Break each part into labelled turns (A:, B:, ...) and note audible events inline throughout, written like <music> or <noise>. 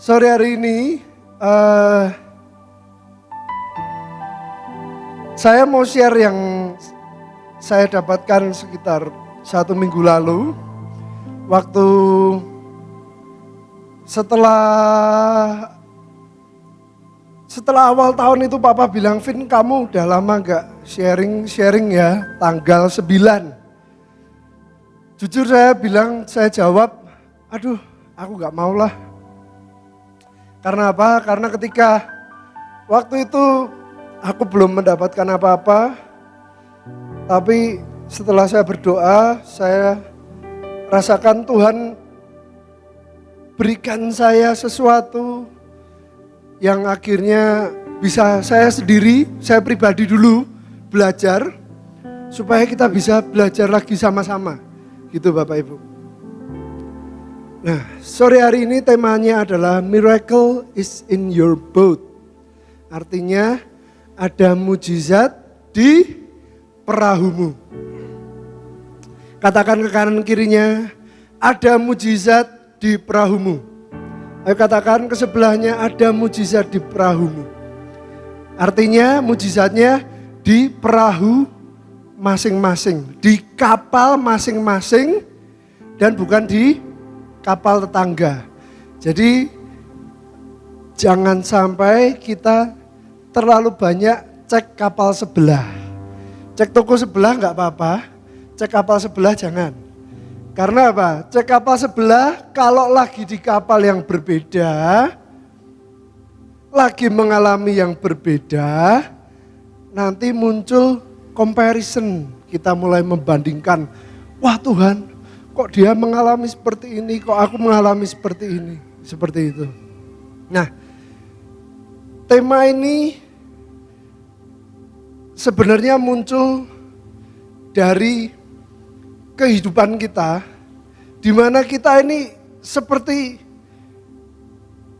A: Sore hari ini uh, saya mau share yang saya dapatkan sekitar satu minggu lalu waktu setelah setelah awal tahun itu papa bilang, Vin kamu udah lama gak sharing-sharing ya, tanggal 9. Jujur saya bilang, saya jawab, aduh aku gak mau lah. Karena apa? Karena ketika waktu itu aku belum mendapatkan apa-apa, tapi setelah saya berdoa, saya rasakan Tuhan berikan saya sesuatu yang akhirnya bisa saya sendiri, saya pribadi dulu belajar supaya kita bisa belajar lagi sama-sama. Gitu Bapak Ibu. Nah, sore hari ini temanya adalah miracle is in your boat. Artinya ada mujizat di perahumu. Katakan ke kanan kirinya, ada mujizat di perahumu. Ayo katakan ke sebelahnya ada mujizat di perahumu. Artinya mujizatnya di perahu masing-masing, di kapal masing-masing dan bukan di kapal tetangga. Jadi jangan sampai kita terlalu banyak cek kapal sebelah. Cek toko sebelah nggak apa-apa, cek kapal sebelah jangan. Karena apa? Cek kapal sebelah, kalau lagi di kapal yang berbeda, lagi mengalami yang berbeda, nanti muncul comparison. Kita mulai membandingkan, wah Tuhan, kok dia mengalami seperti ini, kok aku mengalami seperti ini, seperti itu. Nah, tema ini sebenarnya muncul dari kehidupan kita, di mana kita ini seperti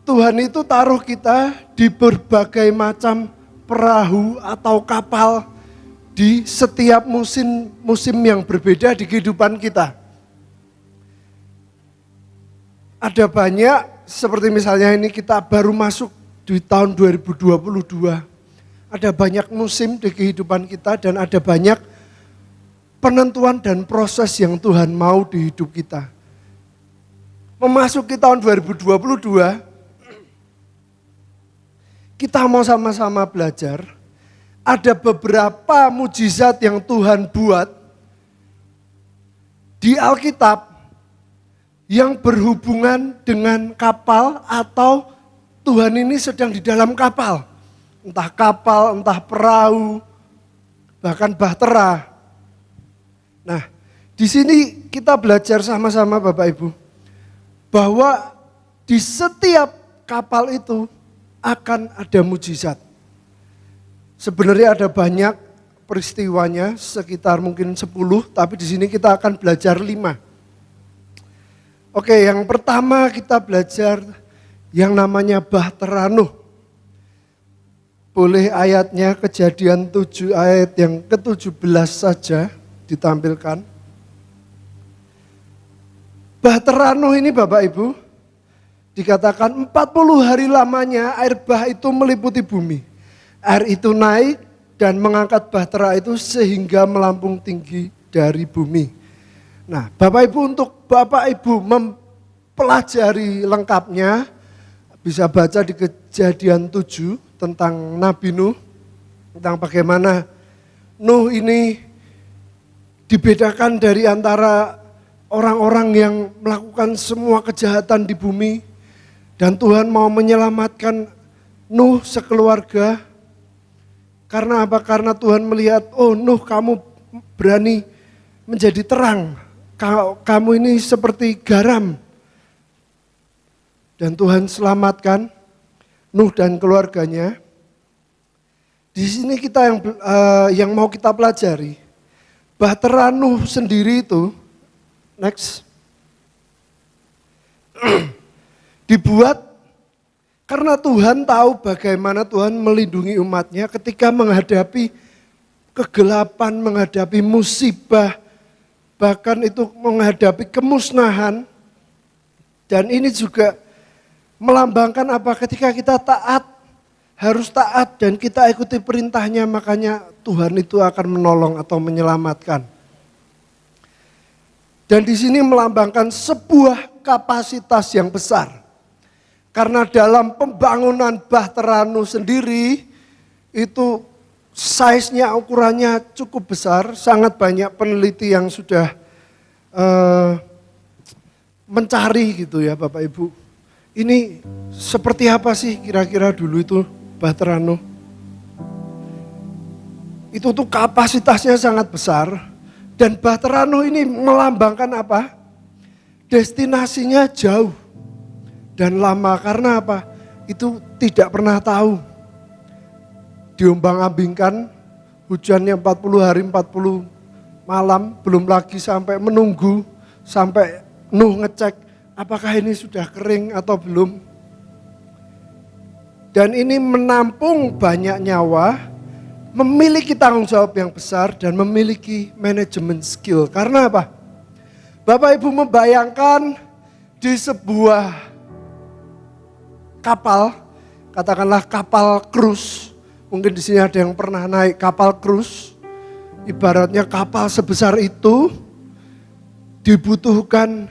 A: Tuhan itu taruh kita di berbagai macam perahu atau kapal di setiap musim musim yang berbeda di kehidupan kita. Ada banyak seperti misalnya ini kita baru masuk di tahun 2022. Ada banyak musim di kehidupan kita dan ada banyak penentuan dan proses yang Tuhan mau di hidup kita. Memasuki tahun 2022, kita mau sama-sama belajar. Ada beberapa mujizat yang Tuhan buat di Alkitab yang berhubungan dengan kapal atau Tuhan ini sedang di dalam kapal. Entah kapal, entah perahu, bahkan bahtera. Nah, di sini kita belajar sama-sama Bapak Ibu bahwa di setiap kapal itu akan ada mujizat. Sebenarnya ada banyak peristiwanya, sekitar mungkin 10, tapi di sini kita akan belajar 5. Oke, yang pertama kita belajar yang namanya Bahtera Nuh. Boleh ayatnya kejadian 7 ayat yang ke-17 saja ditampilkan. Bahtera Nuh ini Bapak Ibu, dikatakan 40 hari lamanya air bah itu meliputi bumi. Air itu naik dan mengangkat bahtera itu sehingga melampung tinggi dari bumi. Nah Bapak Ibu untuk Bapak Ibu mempelajari lengkapnya, bisa baca di kejadian 7 tentang Nabi Nuh, tentang bagaimana Nuh ini dibedakan dari antara orang-orang yang melakukan semua kejahatan di bumi dan Tuhan mau menyelamatkan Nuh sekeluarga. Karena apa? Karena Tuhan melihat, oh Nuh kamu berani menjadi terang. Kamu ini seperti garam. Dan Tuhan selamatkan Nuh dan keluarganya. Di sini kita yang uh, yang mau kita pelajari Bahtera Nuh sendiri itu, next, <clears throat> dibuat karena Tuhan tahu bagaimana Tuhan melindungi umatnya ketika menghadapi kegelapan, menghadapi musibah, bahkan itu menghadapi kemusnahan. Dan ini juga melambangkan apa? Ketika kita taat, harus taat dan kita ikuti perintahnya, makanya Tuhan itu akan menolong atau menyelamatkan. Dan di sini melambangkan sebuah kapasitas yang besar. Karena dalam pembangunan Bahteranu sendiri itu size-nya ukurannya cukup besar, sangat banyak peneliti yang sudah uh, mencari gitu ya Bapak Ibu. Ini seperti apa sih kira-kira dulu itu Bahterano? Itu tuh kapasitasnya sangat besar dan Bahterano ini melambangkan apa? Destinasinya jauh dan lama karena apa? Itu tidak pernah tahu. Diombang-ambingkan hujannya 40 hari 40 malam belum lagi sampai menunggu sampai Nuh ngecek apakah ini sudah kering atau belum. Dan ini menampung banyak nyawa, memiliki tanggung jawab yang besar dan memiliki manajemen skill. Karena apa? Bapak Ibu membayangkan di sebuah kapal, katakanlah kapal krus, mungkin di sini ada yang pernah naik kapal krus, ibaratnya kapal sebesar itu dibutuhkan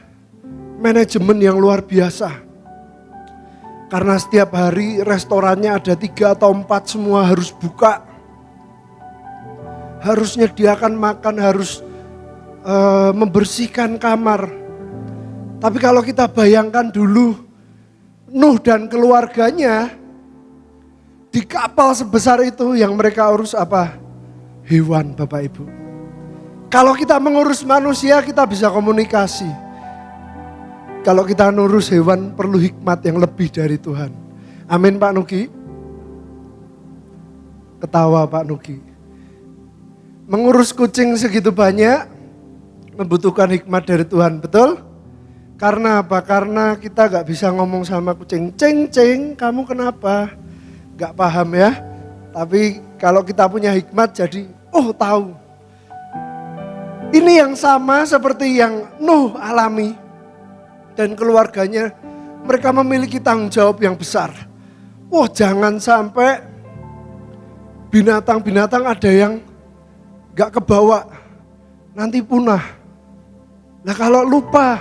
A: manajemen yang luar biasa. Karena setiap hari restorannya ada tiga atau empat semua harus buka. Harus nyediakan makan, harus uh, membersihkan kamar. Tapi kalau kita bayangkan dulu Nuh dan keluarganya di kapal sebesar itu yang mereka urus apa? Hewan Bapak Ibu. Kalau kita mengurus manusia kita bisa komunikasi kalau kita nurus hewan perlu hikmat yang lebih dari Tuhan. Amin Pak Nuki. Ketawa Pak Nuki. Mengurus kucing segitu banyak membutuhkan hikmat dari Tuhan, betul? Karena apa? Karena kita gak bisa ngomong sama kucing, ceng ceng, kamu kenapa? Gak paham ya. Tapi kalau kita punya hikmat jadi, oh tahu. Ini yang sama seperti yang Nuh alami dan keluarganya, mereka memiliki tanggung jawab yang besar. Wah jangan sampai binatang-binatang ada yang gak kebawa, nanti punah. Nah kalau lupa,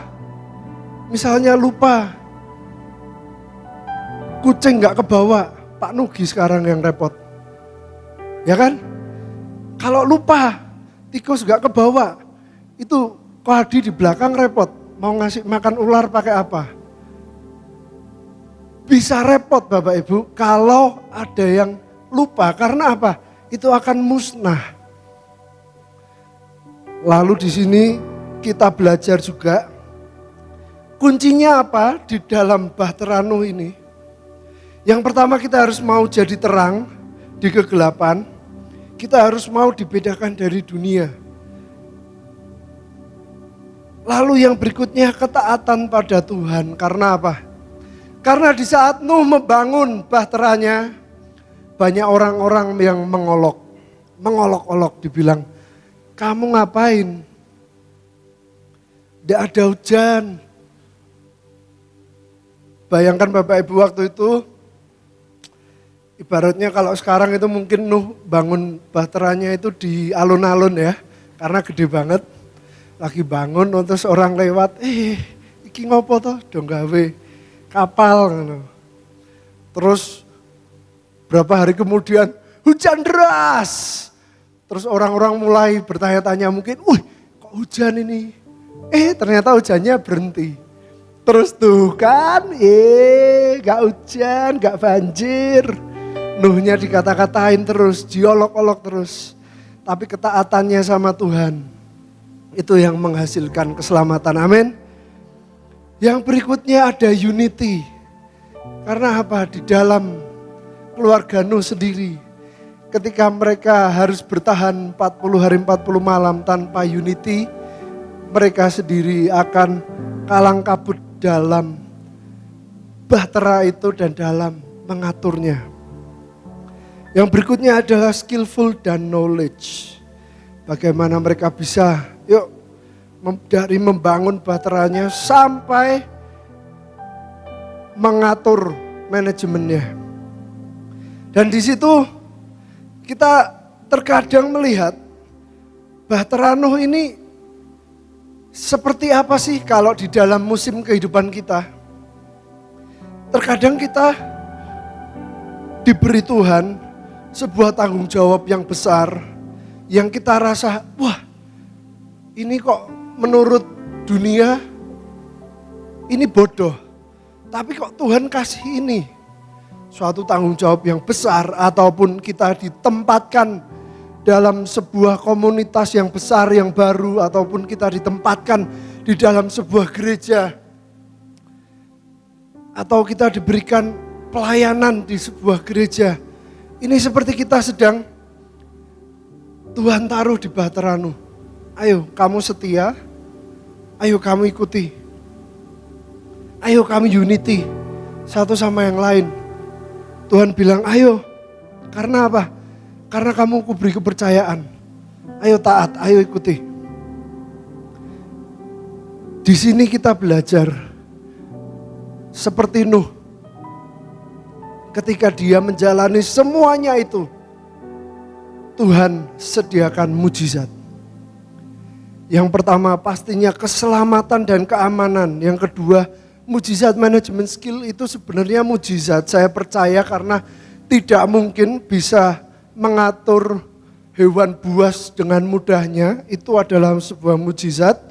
A: misalnya lupa, kucing gak kebawa, Pak Nugi sekarang yang repot. Ya kan? Kalau lupa, tikus gak kebawa, itu Kohadi di belakang repot mau ngasih makan ular pakai apa? Bisa repot Bapak Ibu kalau ada yang lupa karena apa? Itu akan musnah. Lalu di sini kita belajar juga kuncinya apa di dalam bahteranu ini? Yang pertama kita harus mau jadi terang di kegelapan. Kita harus mau dibedakan dari dunia Lalu yang berikutnya ketaatan pada Tuhan. Karena apa? Karena di saat Nuh membangun bahteranya, banyak orang-orang yang mengolok. Mengolok-olok dibilang, kamu ngapain? Tidak ada hujan. Bayangkan Bapak Ibu waktu itu, ibaratnya kalau sekarang itu mungkin Nuh bangun bahteranya itu di alun-alun ya, karena gede banget lagi bangun terus orang lewat, eh iki ngopo toh dong gawe kapal gitu. Terus berapa hari kemudian hujan deras. Terus orang-orang mulai bertanya-tanya mungkin, wih kok hujan ini? Eh ternyata hujannya berhenti. Terus tuh kan, eh gak hujan, gak banjir. Nuhnya dikata-katain terus, diolok-olok terus. Tapi ketaatannya sama Tuhan itu yang menghasilkan keselamatan. Amin. Yang berikutnya ada unity. Karena apa? Di dalam keluarga Nuh sendiri. Ketika mereka harus bertahan 40 hari 40 malam tanpa unity. Mereka sendiri akan kalang kabut dalam bahtera itu dan dalam mengaturnya. Yang berikutnya adalah skillful dan knowledge. Bagaimana mereka bisa Yuk, dari membangun baterainya sampai mengatur manajemennya. Dan di situ kita terkadang melihat Bahtera Nuh ini seperti apa sih kalau di dalam musim kehidupan kita? Terkadang kita diberi Tuhan sebuah tanggung jawab yang besar yang kita rasa, wah ini kok menurut dunia ini bodoh. Tapi kok Tuhan kasih ini suatu tanggung jawab yang besar ataupun kita ditempatkan dalam sebuah komunitas yang besar yang baru ataupun kita ditempatkan di dalam sebuah gereja atau kita diberikan pelayanan di sebuah gereja. Ini seperti kita sedang Tuhan taruh di Bateranu. Ayo kamu setia, ayo kamu ikuti. Ayo kami unity satu sama yang lain. Tuhan bilang, ayo. Karena apa? Karena kamu kuberi kepercayaan. Ayo taat, ayo ikuti. Di sini kita belajar seperti Nuh. Ketika dia menjalani semuanya itu, Tuhan sediakan mujizat. Yang pertama pastinya keselamatan dan keamanan. Yang kedua mujizat manajemen skill itu sebenarnya mujizat. Saya percaya karena tidak mungkin bisa mengatur hewan buas dengan mudahnya. Itu adalah sebuah mujizat.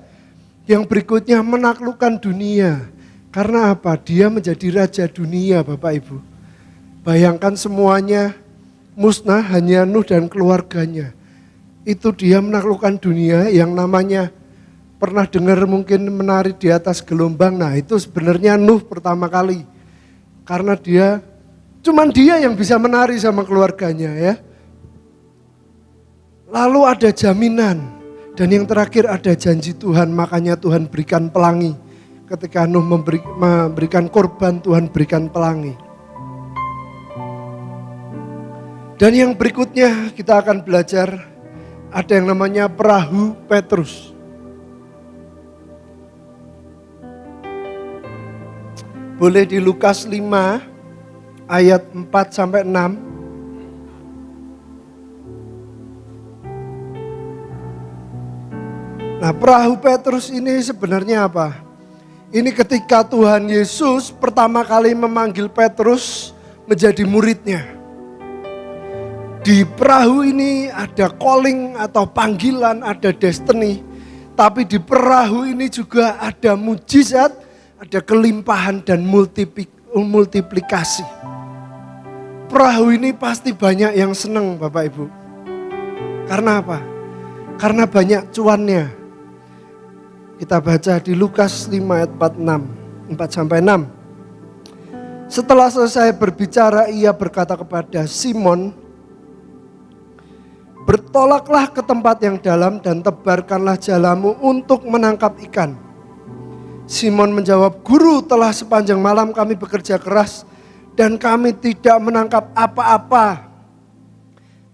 A: Yang berikutnya menaklukkan dunia. Karena apa? Dia menjadi raja dunia Bapak Ibu. Bayangkan semuanya musnah hanya Nuh dan keluarganya. Itu dia menaklukkan dunia yang namanya Pernah dengar mungkin menari di atas gelombang, nah itu sebenarnya Nuh pertama kali. Karena dia, cuman dia yang bisa menari sama keluarganya ya. Lalu ada jaminan, dan yang terakhir ada janji Tuhan, makanya Tuhan berikan pelangi. Ketika Nuh memberi, memberikan korban, Tuhan berikan pelangi. Dan yang berikutnya kita akan belajar ada yang namanya perahu Petrus. Boleh di Lukas 5 ayat 4 sampai 6. Nah perahu Petrus ini sebenarnya apa? Ini ketika Tuhan Yesus pertama kali memanggil Petrus menjadi muridnya. Di perahu ini ada calling atau panggilan, ada destiny. Tapi di perahu ini juga ada mujizat, ada kelimpahan dan multiplikasi. Perahu ini pasti banyak yang senang Bapak Ibu. Karena apa? Karena banyak cuannya. Kita baca di Lukas 5 ayat 46, 4 sampai 6. Setelah selesai berbicara, ia berkata kepada Simon, Bertolaklah ke tempat yang dalam dan tebarkanlah jalamu untuk menangkap ikan. Simon menjawab, Guru telah sepanjang malam kami bekerja keras dan kami tidak menangkap apa-apa.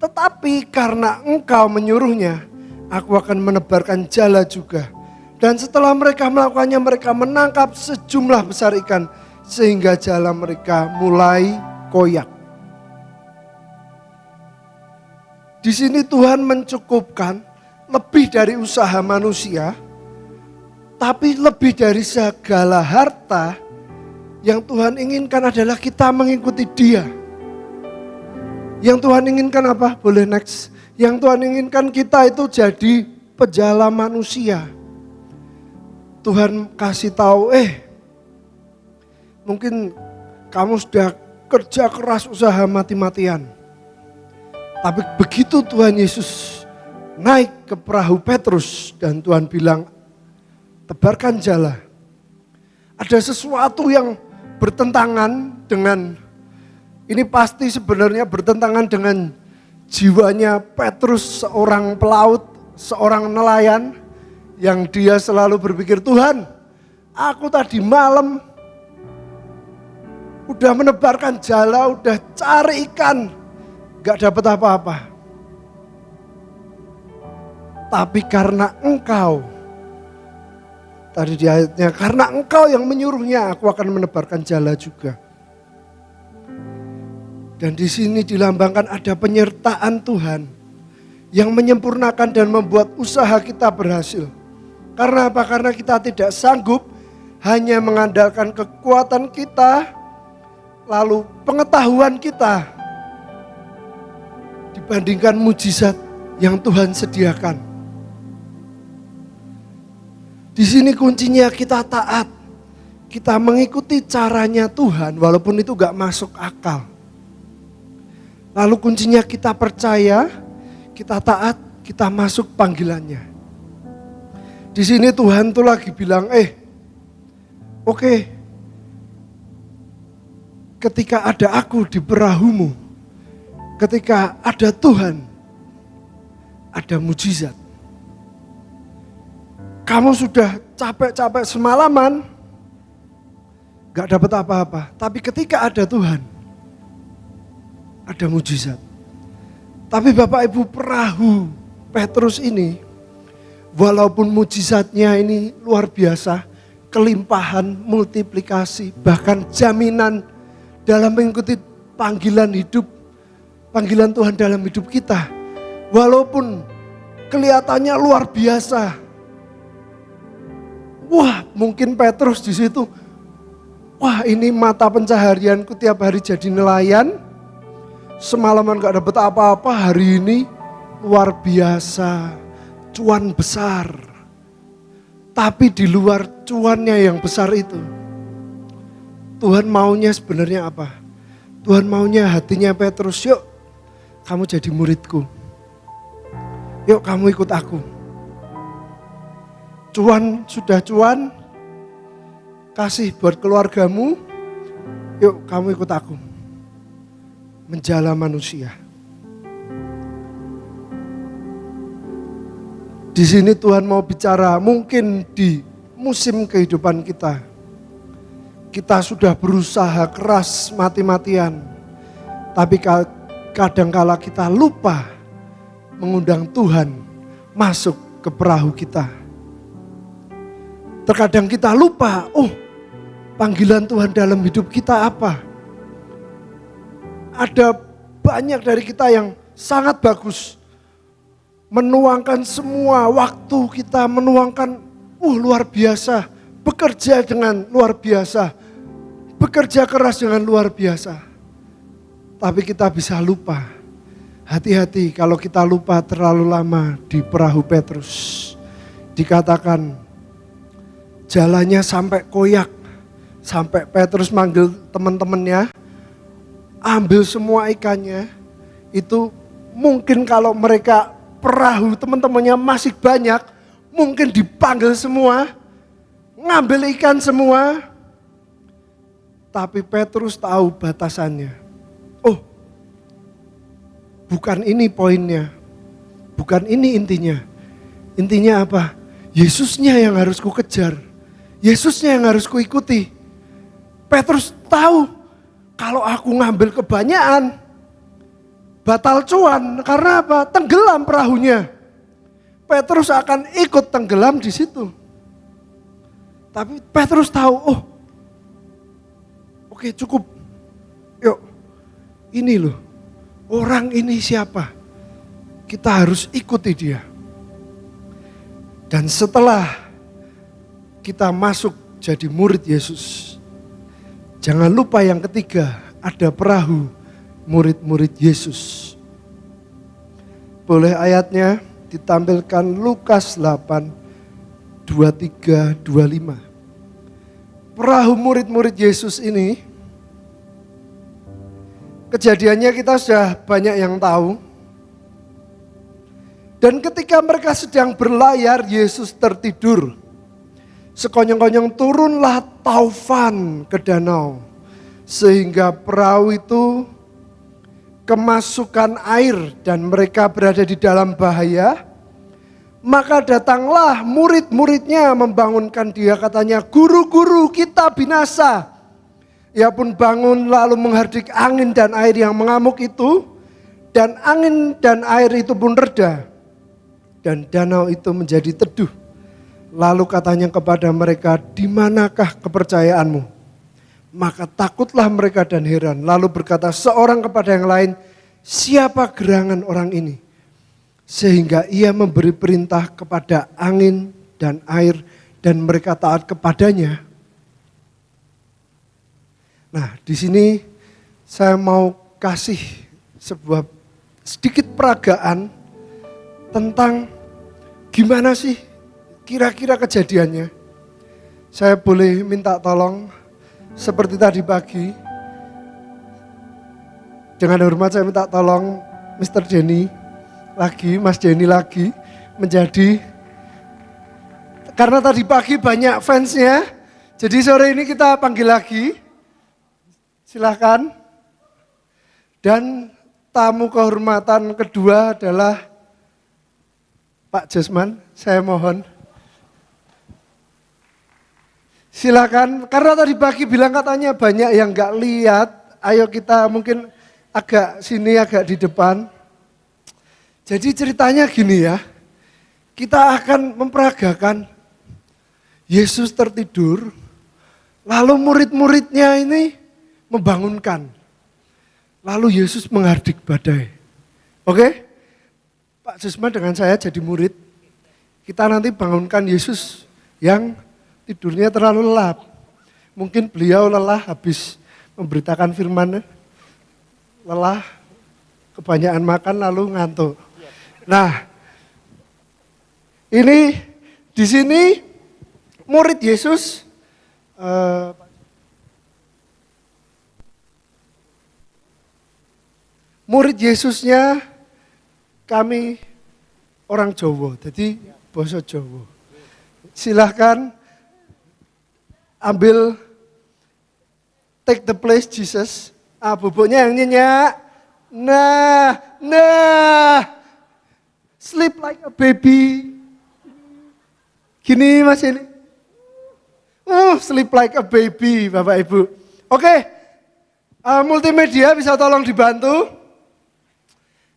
A: Tetapi karena engkau menyuruhnya, aku akan menebarkan jala juga. Dan setelah mereka melakukannya, mereka menangkap sejumlah besar ikan sehingga jala mereka mulai koyak. Di sini Tuhan mencukupkan lebih dari usaha manusia tapi lebih dari segala harta, yang Tuhan inginkan adalah kita mengikuti dia. Yang Tuhan inginkan apa? Boleh next. Yang Tuhan inginkan kita itu jadi pejala manusia. Tuhan kasih tahu, eh mungkin kamu sudah kerja keras usaha mati-matian. Tapi begitu Tuhan Yesus naik ke perahu Petrus dan Tuhan bilang, tebarkan jala. Ada sesuatu yang bertentangan dengan, ini pasti sebenarnya bertentangan dengan jiwanya Petrus seorang pelaut, seorang nelayan yang dia selalu berpikir, Tuhan aku tadi malam udah menebarkan jala, udah cari ikan, gak dapat apa-apa. Tapi karena engkau Tadi di ayatnya, karena engkau yang menyuruhnya, aku akan menebarkan jala juga. Dan di sini dilambangkan ada penyertaan Tuhan yang menyempurnakan dan membuat usaha kita berhasil. Karena apa? Karena kita tidak sanggup hanya mengandalkan kekuatan kita, lalu pengetahuan kita dibandingkan mujizat yang Tuhan sediakan. Di sini kuncinya kita taat. Kita mengikuti caranya Tuhan walaupun itu gak masuk akal. Lalu kuncinya kita percaya, kita taat, kita masuk panggilannya. Di sini Tuhan tuh lagi bilang, eh oke okay, ketika ada aku di perahumu, ketika ada Tuhan, ada mujizat. Kamu sudah capek-capek semalaman, gak dapat apa-apa. Tapi ketika ada Tuhan, ada mujizat. Tapi Bapak Ibu perahu Petrus ini, walaupun mujizatnya ini luar biasa, kelimpahan, multiplikasi, bahkan jaminan dalam mengikuti panggilan hidup, panggilan Tuhan dalam hidup kita. Walaupun kelihatannya luar biasa, Wah, mungkin Petrus di situ. Wah, ini mata pencaharianku tiap hari jadi nelayan. Semalaman gak dapet apa-apa, hari ini luar biasa. Cuan besar. Tapi di luar cuannya yang besar itu. Tuhan maunya sebenarnya apa? Tuhan maunya hatinya Petrus, yuk kamu jadi muridku. Yuk kamu ikut aku cuan sudah cuan, kasih buat keluargamu, yuk kamu ikut aku. Menjala manusia. Di sini Tuhan mau bicara mungkin di musim kehidupan kita. Kita sudah berusaha keras mati-matian. Tapi kadangkala kita lupa mengundang Tuhan masuk ke perahu kita Terkadang kita lupa, oh panggilan Tuhan dalam hidup kita apa? Ada banyak dari kita yang sangat bagus. Menuangkan semua waktu kita, menuangkan uh luar biasa. Bekerja dengan luar biasa. Bekerja keras dengan luar biasa. Tapi kita bisa lupa. Hati-hati kalau kita lupa terlalu lama di perahu Petrus. Dikatakan jalannya sampai koyak. Sampai Petrus manggil teman-temannya, ambil semua ikannya. Itu mungkin kalau mereka perahu teman-temannya masih banyak, mungkin dipanggil semua, ngambil ikan semua. Tapi Petrus tahu batasannya. Bukan ini poinnya. Bukan ini intinya. Intinya apa? Yesusnya yang harus ku kejar Yesusnya yang harus kuikuti. Petrus tahu kalau aku ngambil kebanyakan batal cuan karena apa? Tenggelam perahunya. Petrus akan ikut tenggelam di situ. Tapi Petrus tahu, oh oke cukup. Yuk, ini loh, orang ini siapa? Kita harus ikuti dia. Dan setelah kita masuk jadi murid Yesus. Jangan lupa yang ketiga, ada perahu murid-murid Yesus. Boleh ayatnya ditampilkan Lukas 8, 23, 25. Perahu murid-murid Yesus ini, kejadiannya kita sudah banyak yang tahu. Dan ketika mereka sedang berlayar, Yesus tertidur. Sekonyong-konyong turunlah taufan ke danau. Sehingga perahu itu kemasukan air dan mereka berada di dalam bahaya. Maka datanglah murid-muridnya membangunkan dia katanya, guru-guru kita binasa. Ia pun bangun lalu menghardik angin dan air yang mengamuk itu. Dan angin dan air itu pun reda. Dan danau itu menjadi teduh Lalu katanya kepada mereka, di manakah kepercayaanmu? Maka takutlah mereka dan heran. Lalu berkata seorang kepada yang lain, siapa gerangan orang ini? Sehingga ia memberi perintah kepada angin dan air dan mereka taat kepadanya. Nah, di sini saya mau kasih sebuah sedikit peragaan tentang gimana sih kira-kira kejadiannya. Saya boleh minta tolong seperti tadi pagi. Dengan hormat saya minta tolong Mr. Jenny lagi, Mas Jenny lagi menjadi karena tadi pagi banyak fansnya. Jadi sore ini kita panggil lagi. Silahkan. Dan tamu kehormatan kedua adalah Pak Jasman, saya mohon. Silakan, karena tadi pagi bilang katanya banyak yang nggak lihat. Ayo kita mungkin agak sini, agak di depan. Jadi ceritanya gini ya, kita akan memperagakan Yesus tertidur, lalu murid-muridnya ini membangunkan. Lalu Yesus menghardik badai. Oke? Pak Jusman dengan saya jadi murid. Kita nanti bangunkan Yesus yang tidurnya terlalu lelap. Mungkin beliau lelah habis memberitakan firman, lelah, kebanyakan makan lalu ngantuk. Nah, ini di sini murid Yesus eh, murid Yesusnya kami orang Jawa, jadi bahasa Jawa. Silahkan ambil take the place Jesus. Ah, bubuknya yang nyenyak. Nah, nah. Sleep like a baby. Gini Mas ini. Uh, sleep like a baby Bapak Ibu. Oke, okay. uh, multimedia bisa tolong dibantu.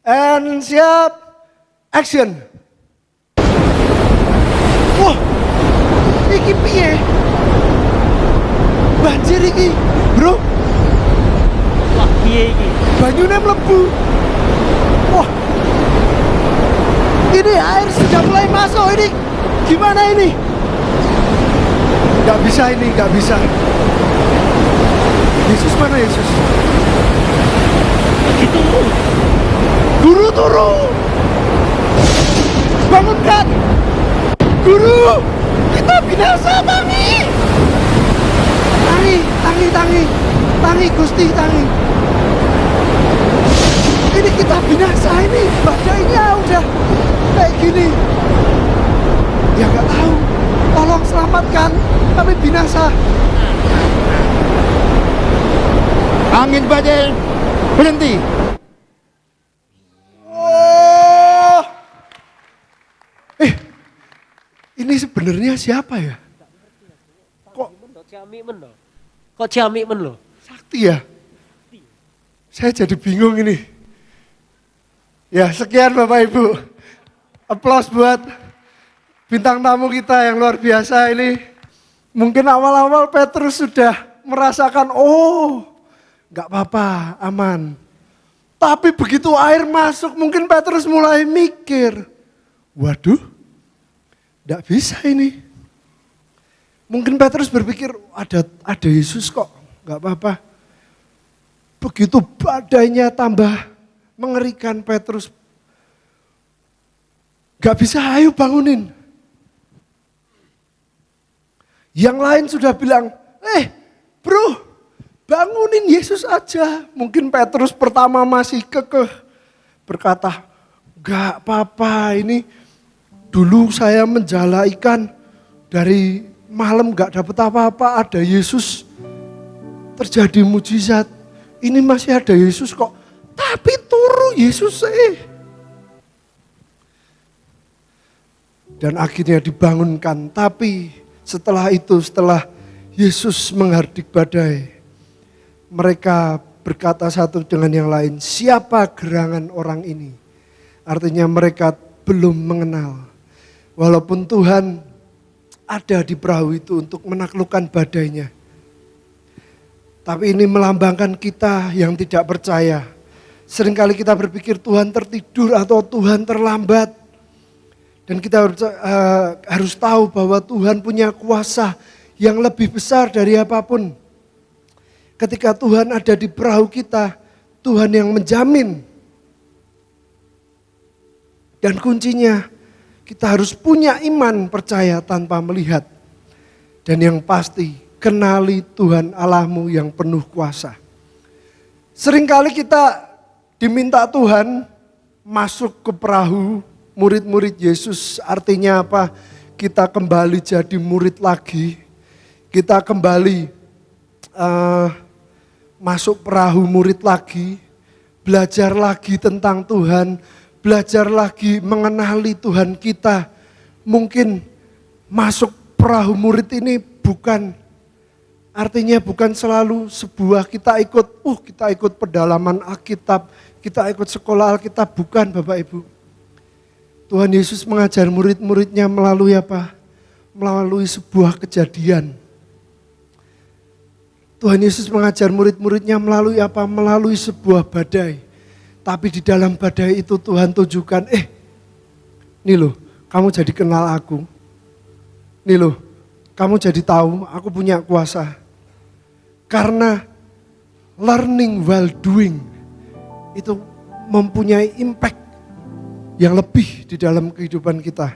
A: And siap, action. Wah, iki piye? banjir iki, Bro.
B: Wah, piye iki?
A: Banyune mlebu. Wah. Ini air sudah mulai masuk ini. Gimana ini? Gak bisa ini, gak bisa. Yesus mana Yesus?
B: Gitu.
A: Guru turun. Bangunkan. Guru, kita binasa, Mami tangi, tangi, tangi, tangi Gusti, tangi. Ini kita binasa ini, badainya udah kayak gini. Ya gak tahu, tolong selamatkan, kami binasa.
C: Angin badai berhenti.
A: Ini sebenarnya siapa ya?
B: Kok? Kok ciamik men loh?
A: Sakti ya? Saya jadi bingung ini. Ya sekian Bapak Ibu. Aplaus buat bintang tamu kita yang luar biasa ini. Mungkin awal-awal Petrus sudah merasakan, oh nggak apa-apa, aman. Tapi begitu air masuk, mungkin Petrus mulai mikir, waduh, nggak bisa ini. Mungkin Petrus berpikir ada ada Yesus kok, nggak apa-apa. Begitu badainya tambah mengerikan Petrus, nggak bisa ayo bangunin. Yang lain sudah bilang, eh bro bangunin Yesus aja. Mungkin Petrus pertama masih kekeh berkata, gak apa-apa ini dulu saya menjala ikan dari malam gak dapat apa-apa, ada Yesus terjadi mujizat. Ini masih ada Yesus kok. Tapi turu Yesus eh. Dan akhirnya dibangunkan. Tapi setelah itu, setelah Yesus menghardik badai. Mereka berkata satu dengan yang lain, siapa gerangan orang ini? Artinya mereka belum mengenal. Walaupun Tuhan ada di perahu itu untuk menaklukkan badainya. Tapi ini melambangkan kita yang tidak percaya. Seringkali kita berpikir Tuhan tertidur atau Tuhan terlambat. Dan kita harus, harus tahu bahwa Tuhan punya kuasa yang lebih besar dari apa pun. Ketika Tuhan ada di perahu kita, Tuhan yang menjamin. Dan kuncinya kita harus punya iman percaya tanpa melihat. Dan yang pasti kenali Tuhan Allahmu yang penuh kuasa. Seringkali kita diminta Tuhan masuk ke perahu murid-murid Yesus. Artinya apa? Kita kembali jadi murid lagi. Kita kembali uh, masuk perahu murid lagi. Belajar lagi tentang Tuhan. Belajar lagi mengenali Tuhan kita. Mungkin masuk perahu murid ini bukan artinya bukan selalu sebuah kita ikut, uh kita ikut pedalaman Alkitab, kita ikut sekolah Alkitab, bukan Bapak Ibu. Tuhan Yesus mengajar murid-muridnya melalui apa? Melalui sebuah kejadian. Tuhan Yesus mengajar murid-muridnya melalui apa? Melalui sebuah badai. Tapi di dalam badai itu Tuhan tunjukkan, eh, nih loh, kamu jadi kenal aku. Nih loh, kamu jadi tahu aku punya kuasa. Karena learning while doing itu mempunyai impact yang lebih di dalam kehidupan kita.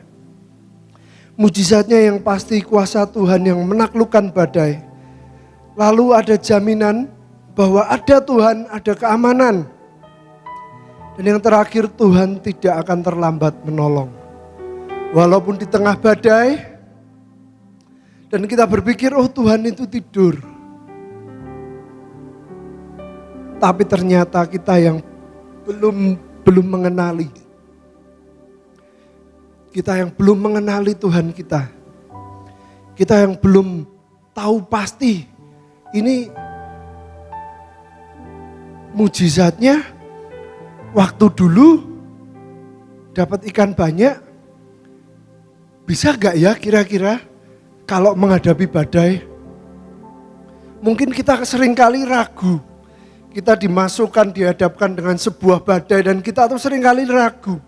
A: Mujizatnya yang pasti kuasa Tuhan yang menaklukkan badai. Lalu ada jaminan bahwa ada Tuhan, ada keamanan. Dan yang terakhir Tuhan tidak akan terlambat menolong. Walaupun di tengah badai, dan kita berpikir, oh Tuhan itu tidur. Tapi ternyata kita yang belum belum mengenali. Kita yang belum mengenali Tuhan kita. Kita yang belum tahu pasti ini mujizatnya waktu dulu dapat ikan banyak bisa gak ya kira-kira kalau menghadapi badai, mungkin kita sering kali ragu. Kita dimasukkan, dihadapkan dengan sebuah badai dan kita tuh sering kali ragu.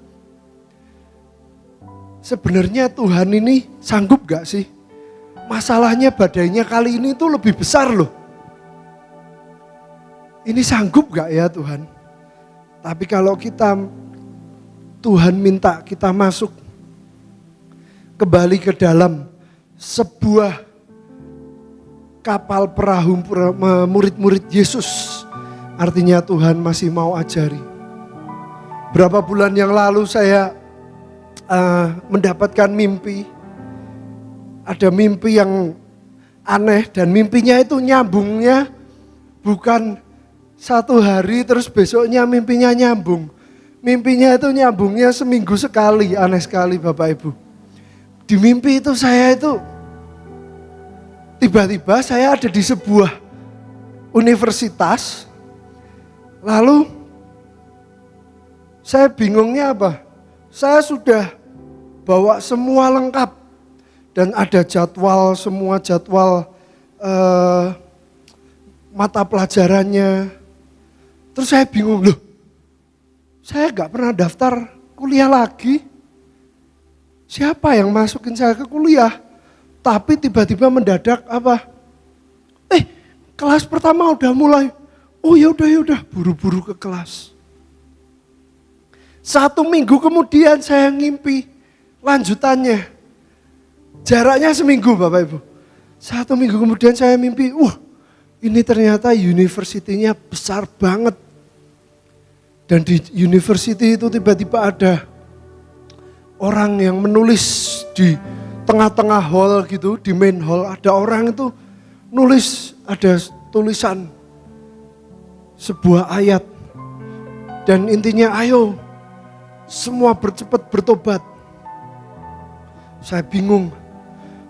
A: Sebenarnya Tuhan ini sanggup gak sih? Masalahnya badainya kali ini tuh lebih besar loh. Ini sanggup gak ya Tuhan? Tapi kalau kita Tuhan minta kita masuk kembali ke dalam sebuah kapal perahu murid-murid Yesus. Artinya Tuhan masih mau ajari. Berapa bulan yang lalu saya uh, mendapatkan mimpi. Ada mimpi yang aneh dan mimpinya itu nyambungnya bukan satu hari terus besoknya mimpinya nyambung. Mimpinya itu nyambungnya seminggu sekali, aneh sekali Bapak Ibu. Di mimpi itu saya itu tiba-tiba saya ada di sebuah universitas, lalu saya bingungnya apa? Saya sudah bawa semua lengkap dan ada jadwal semua jadwal eh, mata pelajarannya. Terus saya bingung loh, saya gak pernah daftar kuliah lagi. Siapa yang masukin saya ke kuliah? Tapi tiba-tiba mendadak apa? Eh, kelas pertama udah mulai. Oh ya udah ya udah, buru-buru ke kelas. Satu minggu kemudian saya ngimpi lanjutannya. Jaraknya seminggu Bapak Ibu. Satu minggu kemudian saya mimpi, wah ini ternyata universitinya besar banget. Dan di university itu tiba-tiba ada orang yang menulis di tengah-tengah hall gitu, di main hall ada orang itu nulis ada tulisan sebuah ayat dan intinya ayo semua bercepat bertobat. Saya bingung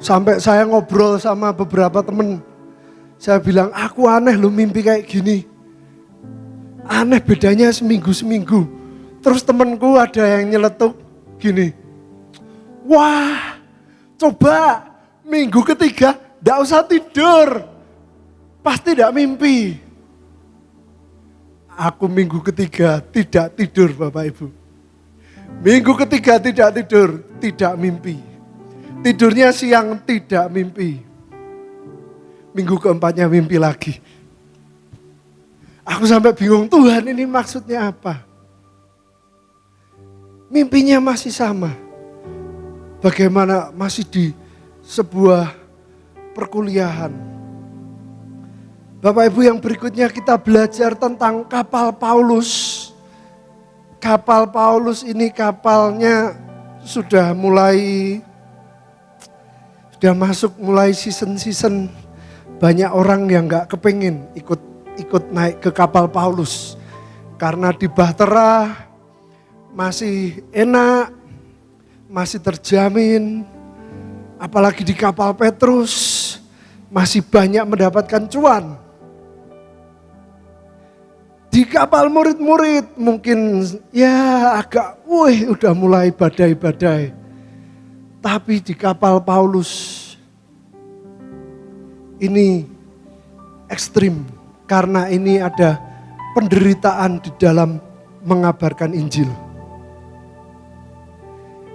A: sampai saya ngobrol sama beberapa temen. Saya bilang aku aneh lu mimpi kayak gini. Aneh bedanya seminggu-seminggu. Terus temenku ada yang nyeletuk gini. Wah coba Minggu ketiga, tidak usah tidur. Pasti tidak mimpi. Aku minggu ketiga tidak tidur Bapak Ibu. Minggu ketiga tidak tidur, tidak mimpi. Tidurnya siang tidak mimpi. Minggu keempatnya mimpi lagi. Aku sampai bingung Tuhan ini maksudnya apa? Mimpinya masih sama. Bagaimana masih di sebuah perkuliahan. Bapak Ibu yang berikutnya kita belajar tentang kapal Paulus. Kapal Paulus ini kapalnya sudah mulai sudah masuk mulai season-season banyak orang yang nggak kepengen ikut ikut naik ke kapal Paulus karena di Bahtera masih enak, masih terjamin, apalagi di kapal Petrus masih banyak mendapatkan cuan. Di kapal murid-murid mungkin ya agak, wih udah mulai badai-badai. Tapi di kapal Paulus ini ekstrim karena ini ada penderitaan di dalam mengabarkan Injil.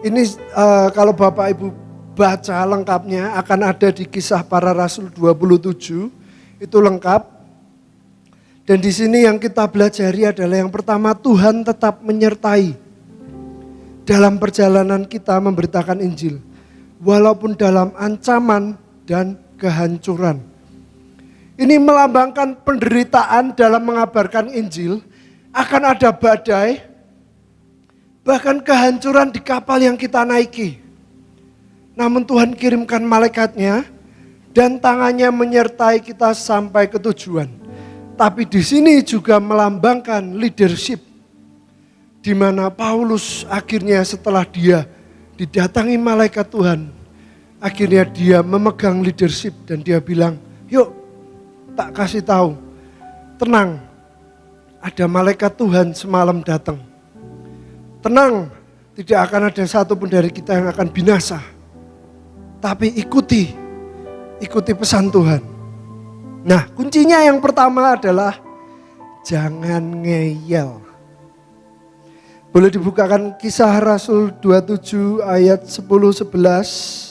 A: Ini uh, kalau Bapak Ibu baca lengkapnya akan ada di kisah para rasul 27 itu lengkap. Dan di sini yang kita belajari adalah yang pertama Tuhan tetap menyertai dalam perjalanan kita memberitakan Injil. Walaupun dalam ancaman dan kehancuran. Ini melambangkan penderitaan dalam mengabarkan Injil. Akan ada badai, bahkan kehancuran di kapal yang kita naiki. Namun Tuhan kirimkan malaikatnya dan tangannya menyertai kita sampai ke tujuan. Tapi di sini juga melambangkan leadership. Di mana Paulus akhirnya setelah dia didatangi malaikat Tuhan. Akhirnya dia memegang leadership dan dia bilang, yuk tak kasih tahu. Tenang, ada malaikat Tuhan semalam datang. Tenang, tidak akan ada satu pun dari kita yang akan binasa tapi ikuti, ikuti pesan Tuhan. Nah kuncinya yang pertama adalah jangan ngeyel. Boleh dibukakan kisah Rasul 27 ayat 10 11.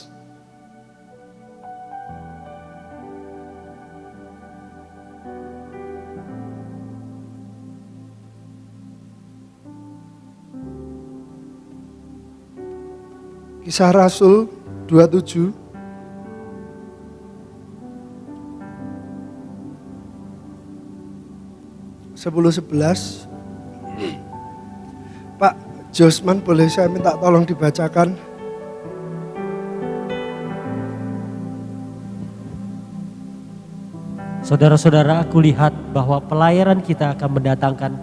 A: Kisah Rasul 27 sepuluh sebelas. Pak Josman boleh saya minta tolong dibacakan?
B: Saudara-saudara, aku lihat bahwa pelayaran kita akan mendatangkan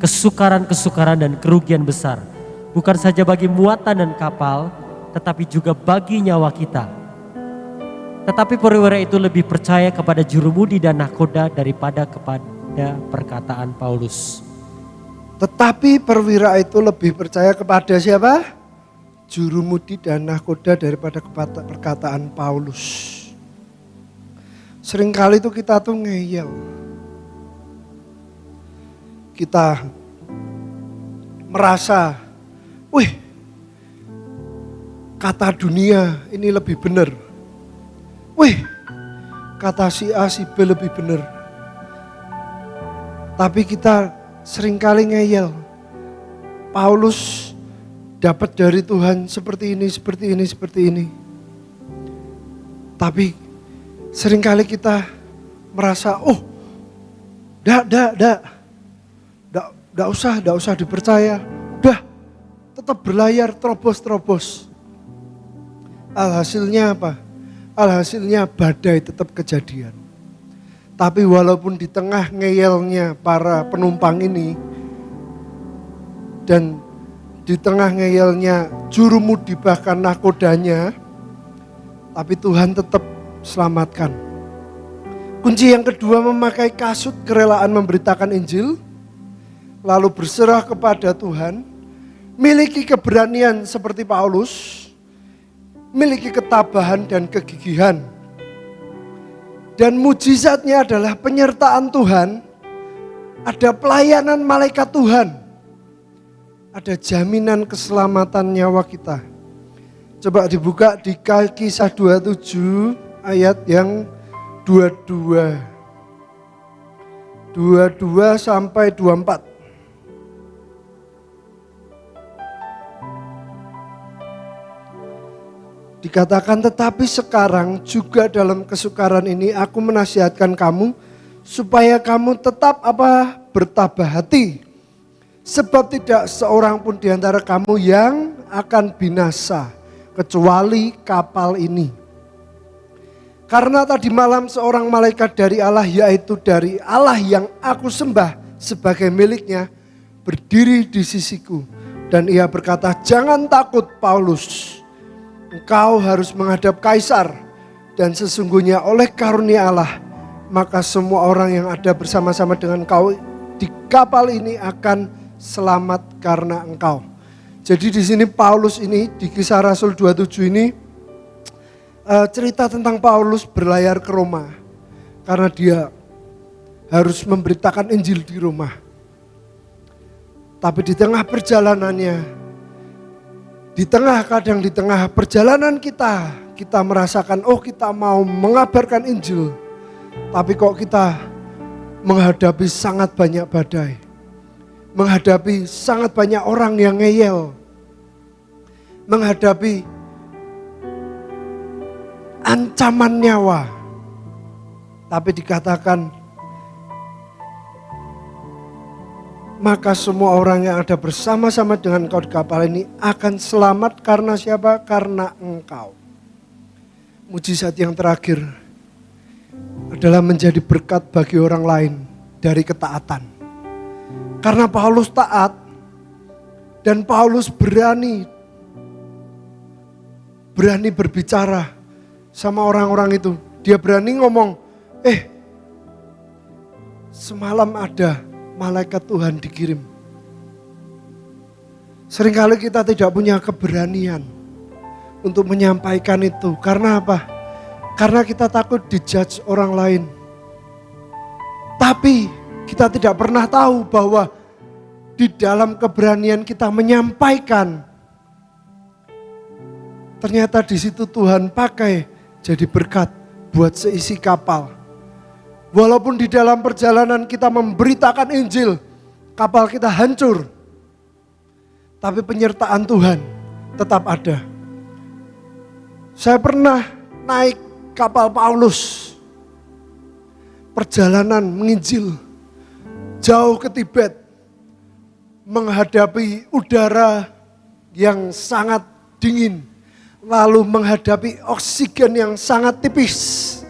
B: kesukaran-kesukaran dan kerugian besar. Bukan saja bagi muatan dan kapal, tetapi juga bagi nyawa kita. Tetapi perwira itu lebih percaya kepada jurumudi dan nahkoda daripada kepada perkataan Paulus.
A: Tetapi perwira itu lebih percaya kepada siapa? Jurumudi dan nahkoda daripada perkataan Paulus. Seringkali itu kita tuh ngeyel. Kita merasa, wih kata dunia ini lebih benar. Wih, kata si A, si B lebih benar. Tapi kita sering kali ngeyel. Paulus dapat dari Tuhan seperti ini, seperti ini, seperti ini. Tapi sering kali kita merasa, oh, dak, dak, dak, dak, usah, dak usah dipercaya. Udah, tetap berlayar terobos-terobos. Alhasilnya apa? Alhasilnya badai tetap kejadian. Tapi walaupun di tengah ngeyelnya para penumpang ini dan di tengah ngeyelnya jurumudi bahkan nakodanya, tapi Tuhan tetap selamatkan. Kunci yang kedua memakai kasut kerelaan memberitakan Injil, lalu berserah kepada Tuhan, miliki keberanian seperti Paulus, miliki ketabahan dan kegigihan. Dan mujizatnya adalah penyertaan Tuhan, ada pelayanan malaikat Tuhan, ada jaminan keselamatan nyawa kita. Coba dibuka di kisah 27 ayat yang 22. 22 sampai 24. Dikatakan tetapi sekarang juga dalam kesukaran ini aku menasihatkan kamu supaya kamu tetap apa bertabah hati. Sebab tidak seorang pun di antara kamu yang akan binasa kecuali kapal ini. Karena tadi malam seorang malaikat dari Allah yaitu dari Allah yang aku sembah sebagai miliknya berdiri di sisiku. Dan ia berkata jangan takut Paulus engkau harus menghadap kaisar dan sesungguhnya oleh karunia Allah maka semua orang yang ada bersama-sama dengan kau di kapal ini akan selamat karena engkau. Jadi di sini Paulus ini di kisah Rasul 27 ini uh, cerita tentang Paulus berlayar ke Roma karena dia harus memberitakan Injil di Roma. Tapi di tengah perjalanannya di tengah kadang di tengah perjalanan kita, kita merasakan oh kita mau mengabarkan Injil. Tapi kok kita menghadapi sangat banyak badai. Menghadapi sangat banyak orang yang ngeyel. Menghadapi ancaman nyawa. Tapi dikatakan maka semua orang yang ada bersama-sama dengan kau di kapal ini akan selamat karena siapa? Karena engkau. Mujizat yang terakhir adalah menjadi berkat bagi orang lain dari ketaatan. Karena Paulus taat dan Paulus berani berani berbicara sama orang-orang itu. Dia berani ngomong, "Eh, semalam ada malaikat Tuhan dikirim. Seringkali kita tidak punya keberanian untuk menyampaikan itu. Karena apa? Karena kita takut dijudge orang lain. Tapi kita tidak pernah tahu bahwa di dalam keberanian kita menyampaikan ternyata di situ Tuhan pakai jadi berkat buat seisi kapal. Walaupun di dalam perjalanan kita memberitakan Injil, kapal kita hancur. Tapi penyertaan Tuhan tetap ada. Saya pernah naik kapal Paulus. Perjalanan menginjil jauh ke Tibet. Menghadapi udara yang sangat dingin. Lalu menghadapi oksigen yang sangat tipis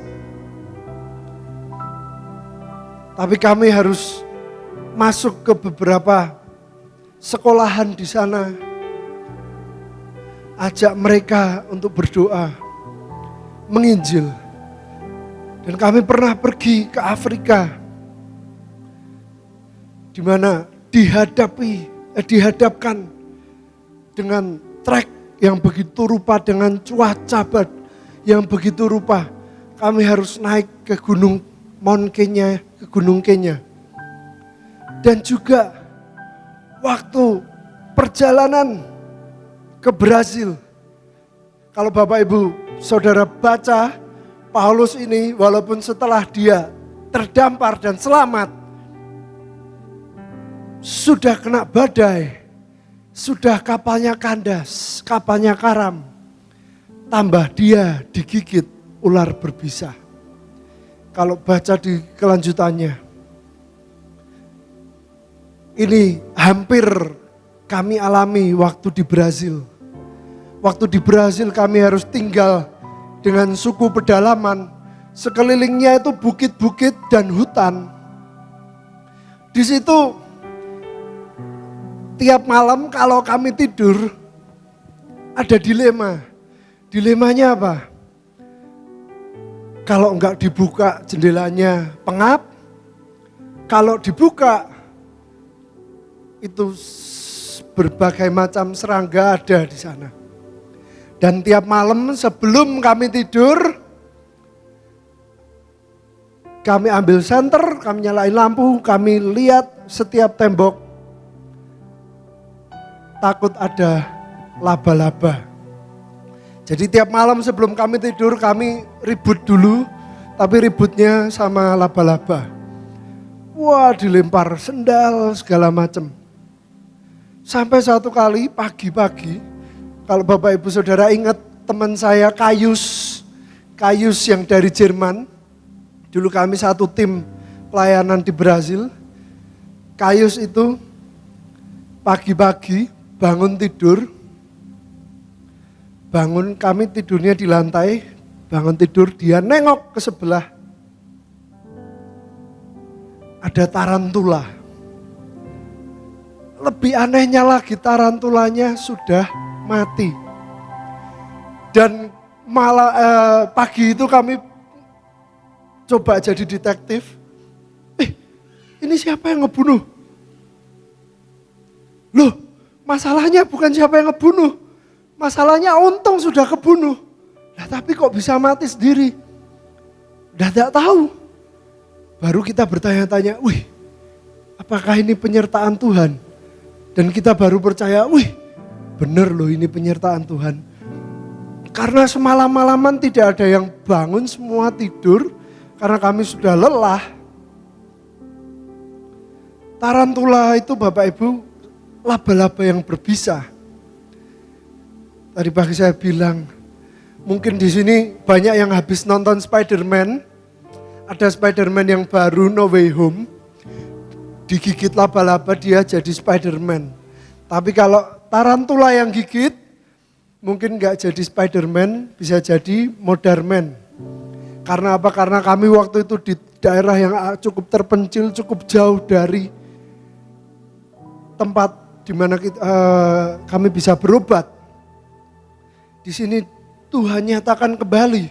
A: Tapi kami harus masuk ke beberapa sekolahan di sana. Ajak mereka untuk berdoa, menginjil. Dan kami pernah pergi ke Afrika. Di mana dihadapi, eh, dihadapkan dengan trek yang begitu rupa dengan cuaca yang begitu rupa. Kami harus naik ke gunung Mount Kenya ke Gunung Kenya. Dan juga waktu perjalanan ke Brazil. Kalau Bapak Ibu Saudara baca Paulus ini walaupun setelah dia terdampar dan selamat. Sudah kena badai. Sudah kapalnya kandas, kapalnya karam. Tambah dia digigit ular berbisa. Kalau baca di kelanjutannya. Ini hampir kami alami waktu di Brazil. Waktu di Brazil kami harus tinggal dengan suku pedalaman. Sekelilingnya itu bukit-bukit dan hutan. Di situ tiap malam kalau kami tidur ada dilema. Dilemanya apa? Kalau enggak dibuka jendelanya pengap, kalau dibuka itu berbagai macam serangga ada di sana. Dan tiap malam sebelum kami tidur, kami ambil senter, kami nyalain lampu, kami lihat setiap tembok takut ada laba-laba. Jadi tiap malam sebelum kami tidur kami ribut dulu, tapi ributnya sama laba-laba. Wah dilempar sendal segala macam. Sampai satu kali pagi-pagi, kalau Bapak Ibu Saudara ingat teman saya Kayus, Kayus yang dari Jerman, dulu kami satu tim pelayanan di Brazil. Kayus itu pagi-pagi bangun tidur, bangun kami tidurnya di lantai, bangun tidur dia nengok ke sebelah. Ada tarantula. Lebih anehnya lagi tarantulanya sudah mati. Dan malah eh, pagi itu kami coba jadi detektif. Eh, ini siapa yang ngebunuh? Loh, Masalahnya bukan siapa yang ngebunuh. Masalahnya untung sudah kebunuh. Nah, tapi kok bisa mati sendiri? Udah tidak tahu. Baru kita bertanya-tanya, wih apakah ini penyertaan Tuhan? Dan kita baru percaya, wih benar loh ini penyertaan Tuhan. Karena semalam-malaman tidak ada yang bangun, semua tidur. Karena kami sudah lelah. Tarantula itu Bapak Ibu laba-laba yang berbisa. Tadi pagi saya bilang, mungkin di sini banyak yang habis nonton Spider-Man. Ada Spider-Man yang baru No Way Home. Digigit laba-laba dia jadi Spider-Man. Tapi kalau tarantula yang gigit, mungkin nggak jadi Spider-Man, bisa jadi Modern Karena apa? Karena kami waktu itu di daerah yang cukup terpencil, cukup jauh dari tempat di mana kita, uh, kami bisa berobat. Di sini Tuhan nyatakan kembali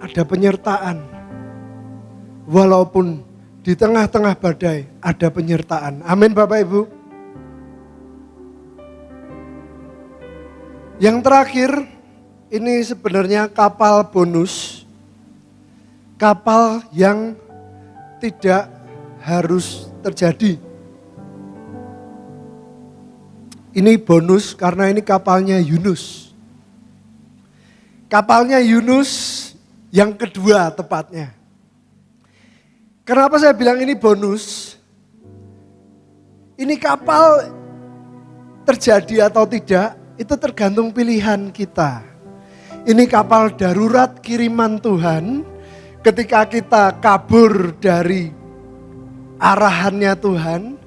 A: ada penyertaan. Walaupun di tengah-tengah badai ada penyertaan. Amin Bapak Ibu. Yang terakhir ini sebenarnya kapal bonus. Kapal yang tidak harus terjadi Ini bonus karena ini kapalnya Yunus. Kapalnya Yunus yang kedua tepatnya. Kenapa saya bilang ini bonus? Ini kapal terjadi atau tidak, itu tergantung pilihan kita. Ini kapal darurat kiriman Tuhan ketika kita kabur dari arahannya Tuhan,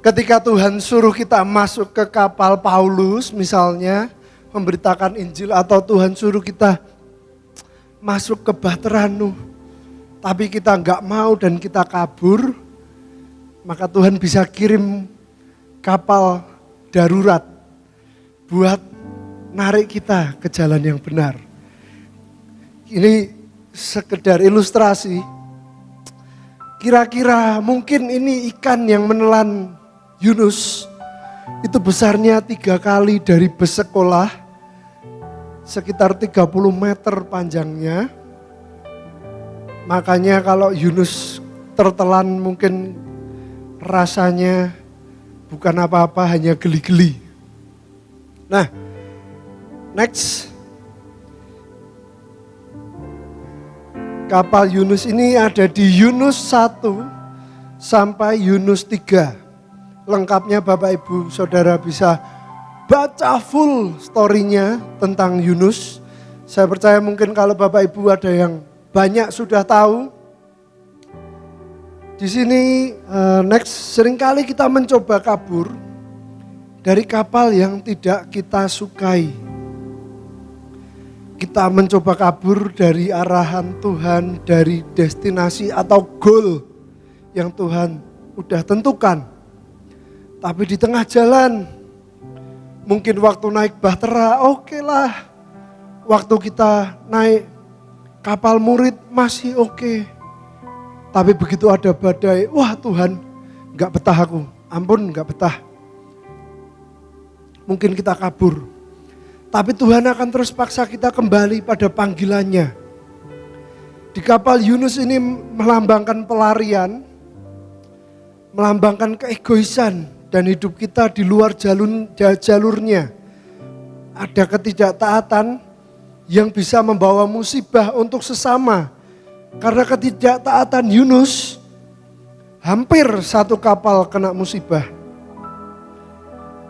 A: Ketika Tuhan suruh kita masuk ke kapal Paulus misalnya, memberitakan Injil atau Tuhan suruh kita masuk ke Bateranu, tapi kita nggak mau dan kita kabur, maka Tuhan bisa kirim kapal darurat buat narik kita ke jalan yang benar. Ini sekedar ilustrasi. Kira-kira mungkin ini ikan yang menelan Yunus itu besarnya tiga kali dari bus sekolah, sekitar 30 meter panjangnya. Makanya kalau Yunus tertelan mungkin rasanya bukan apa-apa hanya geli-geli. Nah, next. Kapal Yunus ini ada di Yunus 1 sampai Yunus 3 lengkapnya Bapak Ibu Saudara bisa baca full story-nya tentang Yunus. Saya percaya mungkin kalau Bapak Ibu ada yang banyak sudah tahu. Di sini uh, next sering kali kita mencoba kabur dari kapal yang tidak kita sukai. Kita mencoba kabur dari arahan Tuhan, dari destinasi atau goal yang Tuhan udah tentukan. Tapi di tengah jalan, mungkin waktu naik bahtera, oke okay lah. Waktu kita naik kapal murid masih oke. Okay. Tapi begitu ada badai, wah Tuhan gak betah aku, ampun gak betah. Mungkin kita kabur. Tapi Tuhan akan terus paksa kita kembali pada panggilannya. Di kapal Yunus ini melambangkan pelarian, melambangkan keegoisan dan hidup kita di luar jalur, jalurnya. Ada ketidaktaatan yang bisa membawa musibah untuk sesama. Karena ketidaktaatan Yunus, hampir satu kapal kena musibah.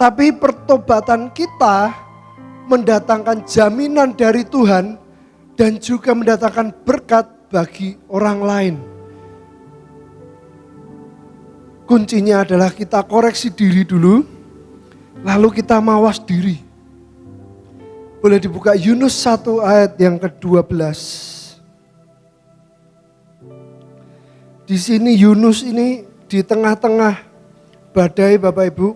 A: Tapi pertobatan kita mendatangkan jaminan dari Tuhan dan juga mendatangkan berkat bagi orang lain. Kuncinya adalah kita koreksi diri dulu, lalu kita mawas diri. Boleh dibuka Yunus 1 ayat yang ke-12. Di sini Yunus ini di tengah-tengah badai Bapak Ibu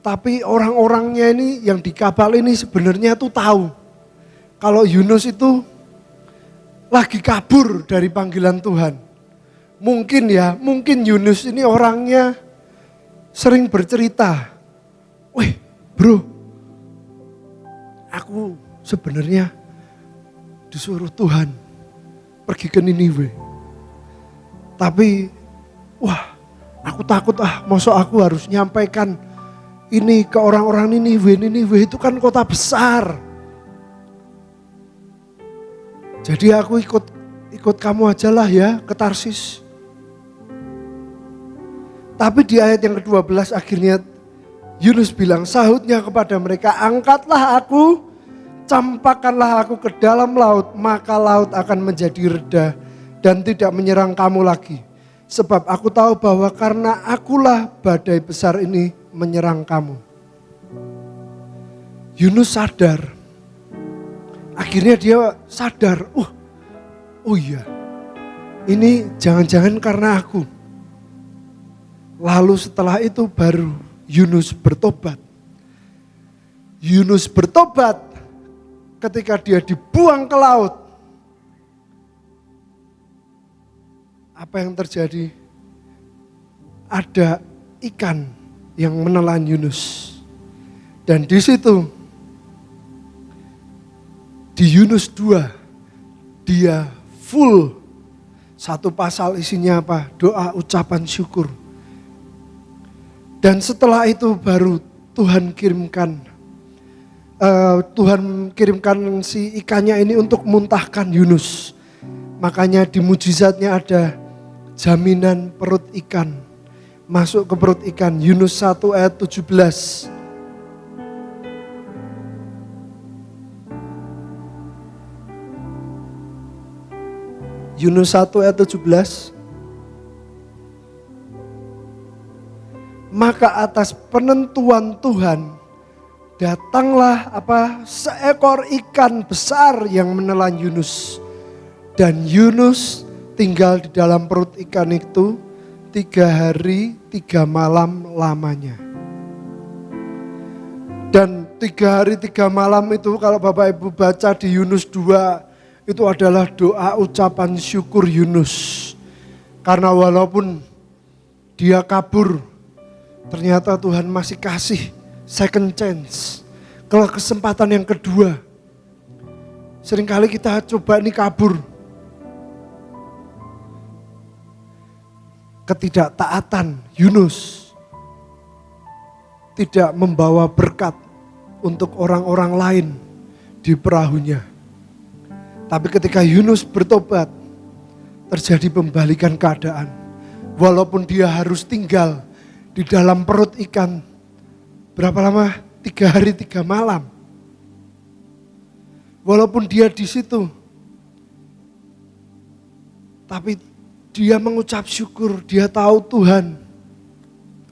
A: tapi orang-orangnya ini yang di kapal ini sebenarnya tuh tahu. Kalau Yunus itu lagi kabur dari panggilan Tuhan. Mungkin ya, mungkin Yunus ini orangnya sering bercerita. Wih bro, aku sebenarnya disuruh Tuhan pergi ke Niniwe. Tapi wah aku takut ah, masa aku harus nyampaikan ini ke orang-orang Niniwe. Niniwe itu kan kota besar. Jadi aku ikut ikut kamu aja lah ya ke Tarsis. Tapi di ayat yang ke-12 akhirnya Yunus bilang sahutnya kepada mereka, angkatlah aku, campakkanlah aku ke dalam laut, maka laut akan menjadi reda dan tidak menyerang kamu lagi. Sebab aku tahu bahwa karena akulah badai besar ini menyerang kamu. Yunus sadar. Akhirnya dia sadar, uh, oh iya, ini jangan-jangan karena aku. Lalu setelah itu baru Yunus bertobat. Yunus bertobat ketika dia dibuang ke laut. Apa yang terjadi? Ada ikan yang menelan Yunus. Dan di situ di Yunus 2 dia full satu pasal isinya apa? Doa ucapan syukur. Dan setelah itu baru Tuhan kirimkan uh, Tuhan kirimkan si ikannya ini untuk muntahkan Yunus. Makanya di mujizatnya ada jaminan perut ikan masuk ke perut ikan. Yunus 1 ayat 17. Yunus 1 ayat 17. Maka atas penentuan Tuhan datanglah apa seekor ikan besar yang menelan Yunus dan Yunus tinggal di dalam perut ikan itu tiga hari, tiga malam lamanya. Dan tiga hari, tiga malam itu kalau Bapak Ibu baca di Yunus 2, itu adalah doa ucapan syukur Yunus. Karena walaupun dia kabur, ternyata Tuhan masih kasih second chance. Kalau kesempatan yang kedua, sering kali kita coba ini kabur, ketidaktaatan Yunus tidak membawa berkat untuk orang-orang lain di perahunya. Tapi ketika Yunus bertobat, terjadi pembalikan keadaan. Walaupun dia harus tinggal di dalam perut ikan, berapa lama? Tiga hari, tiga malam. Walaupun dia di situ, tapi dia mengucap syukur, dia tahu Tuhan.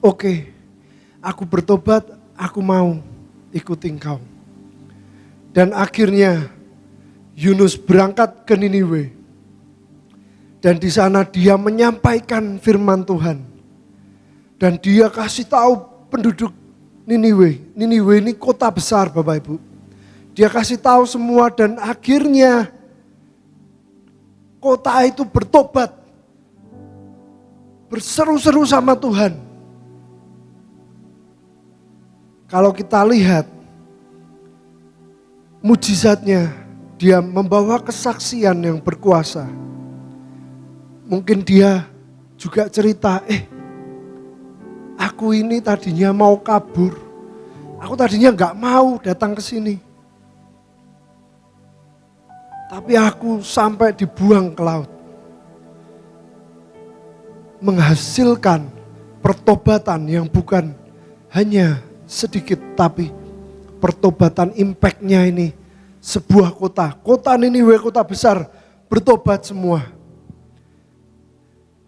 A: Oke, aku bertobat, aku mau ikuti engkau. Dan akhirnya Yunus berangkat ke Niniwe. Dan di sana dia menyampaikan firman Tuhan. Dan dia kasih tahu penduduk Niniwe. Niniwe ini kota besar Bapak Ibu. Dia kasih tahu semua dan akhirnya kota itu bertobat berseru-seru sama Tuhan. Kalau kita lihat mujizatnya dia membawa kesaksian yang berkuasa. Mungkin dia juga cerita, eh aku ini tadinya mau kabur. Aku tadinya nggak mau datang ke sini. Tapi aku sampai dibuang ke laut. Menghasilkan pertobatan yang bukan hanya sedikit tapi pertobatan impactnya ini sebuah kota. Kota Niniwe kota besar bertobat semua.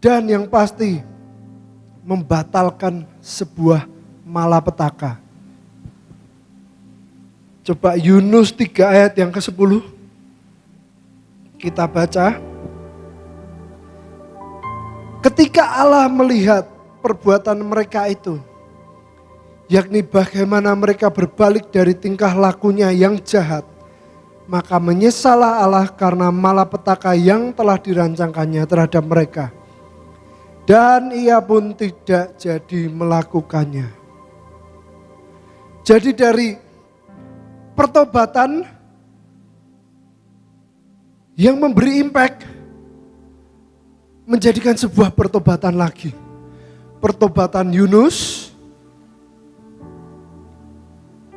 A: Dan yang pasti membatalkan sebuah malapetaka. Coba Yunus 3 ayat yang ke-10. Kita baca. Ketika Allah melihat perbuatan mereka itu, yakni bagaimana mereka berbalik dari tingkah lakunya yang jahat, maka menyesalah Allah karena malapetaka yang telah dirancangkannya terhadap mereka. Dan ia pun tidak jadi melakukannya. Jadi dari pertobatan yang memberi impact menjadikan sebuah pertobatan lagi. Pertobatan Yunus